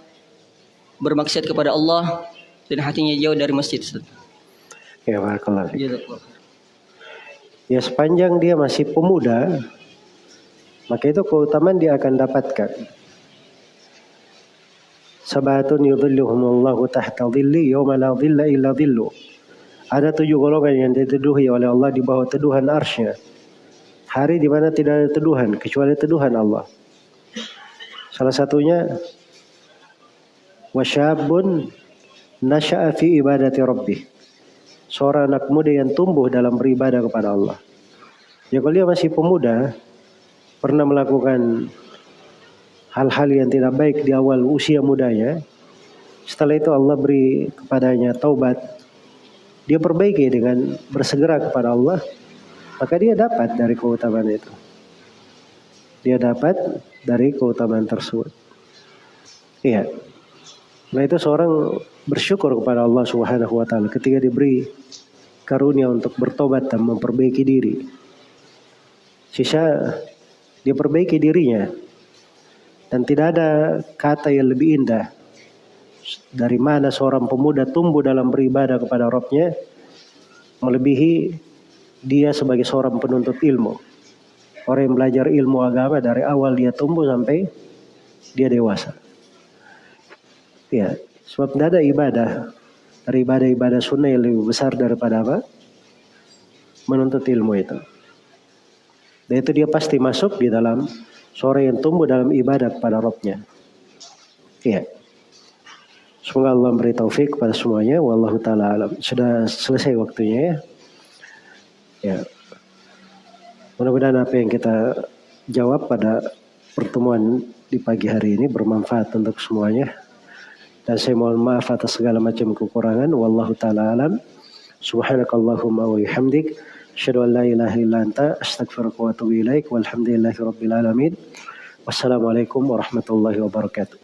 bermaksiat kepada Allah dan hatinya jauh dari masjid. Ya barakallah. fiik. Jazakallah. Ya sepanjang dia masih pemuda, maka itu keutamaan dia akan dapatkan. Sabatun yudhilluhumullahu tahta dhilli yawma la dhilla illa dhillu. Ada tujuh golongan yang diteduhi oleh Allah di bawah teduhan arsnya. Hari di mana tidak ada teduhan kecuali teduhan Allah. Salah satunya wasyabun nasya'a fi ibadati rabbih. seorang anak muda yang tumbuh dalam beribadah kepada Allah. Kalau dia masih pemuda, pernah melakukan hal-hal yang tidak baik di awal usia mudanya, setelah itu Allah beri kepadanya taubat, dia perbaiki dengan bersegera kepada Allah, maka dia dapat dari keutamaan itu. Dia dapat dari keutamaan tersebut. Iya. Nah itu seorang bersyukur kepada Allah Subhanahu wa taala ketika diberi karunia untuk bertobat dan memperbaiki diri. Sisa dia perbaiki dirinya dan tidak ada kata yang lebih indah dari mana seorang pemuda tumbuh dalam beribadah kepada Robnya melebihi dia sebagai seorang penuntut ilmu. Orang yang belajar ilmu agama dari awal dia tumbuh sampai dia dewasa. Ya, sebab tidak ada ibadah dari ibadah-ibadah sunnah yang lebih besar daripada apa? Menuntut ilmu itu. Dan itu dia pasti masuk di dalam sore yang tumbuh dalam ibadah kepada Robnya. Iya. Semoga Allah memberi taufik kepada semuanya. Wallahu taala alam. Sudah selesai waktunya ya. Ya. Mudah-mudahan apa yang kita jawab pada pertemuan di pagi hari ini bermanfaat untuk semuanya. Dan saya mohon maaf atas segala macam kekurangan. Wallahu taala alam. Subhanakallahumma wa bihamdik. Asyhadu an anta astaghfiruka wa atubu ilaik. Wassalamualaikum warahmatullahi wabarakatuh.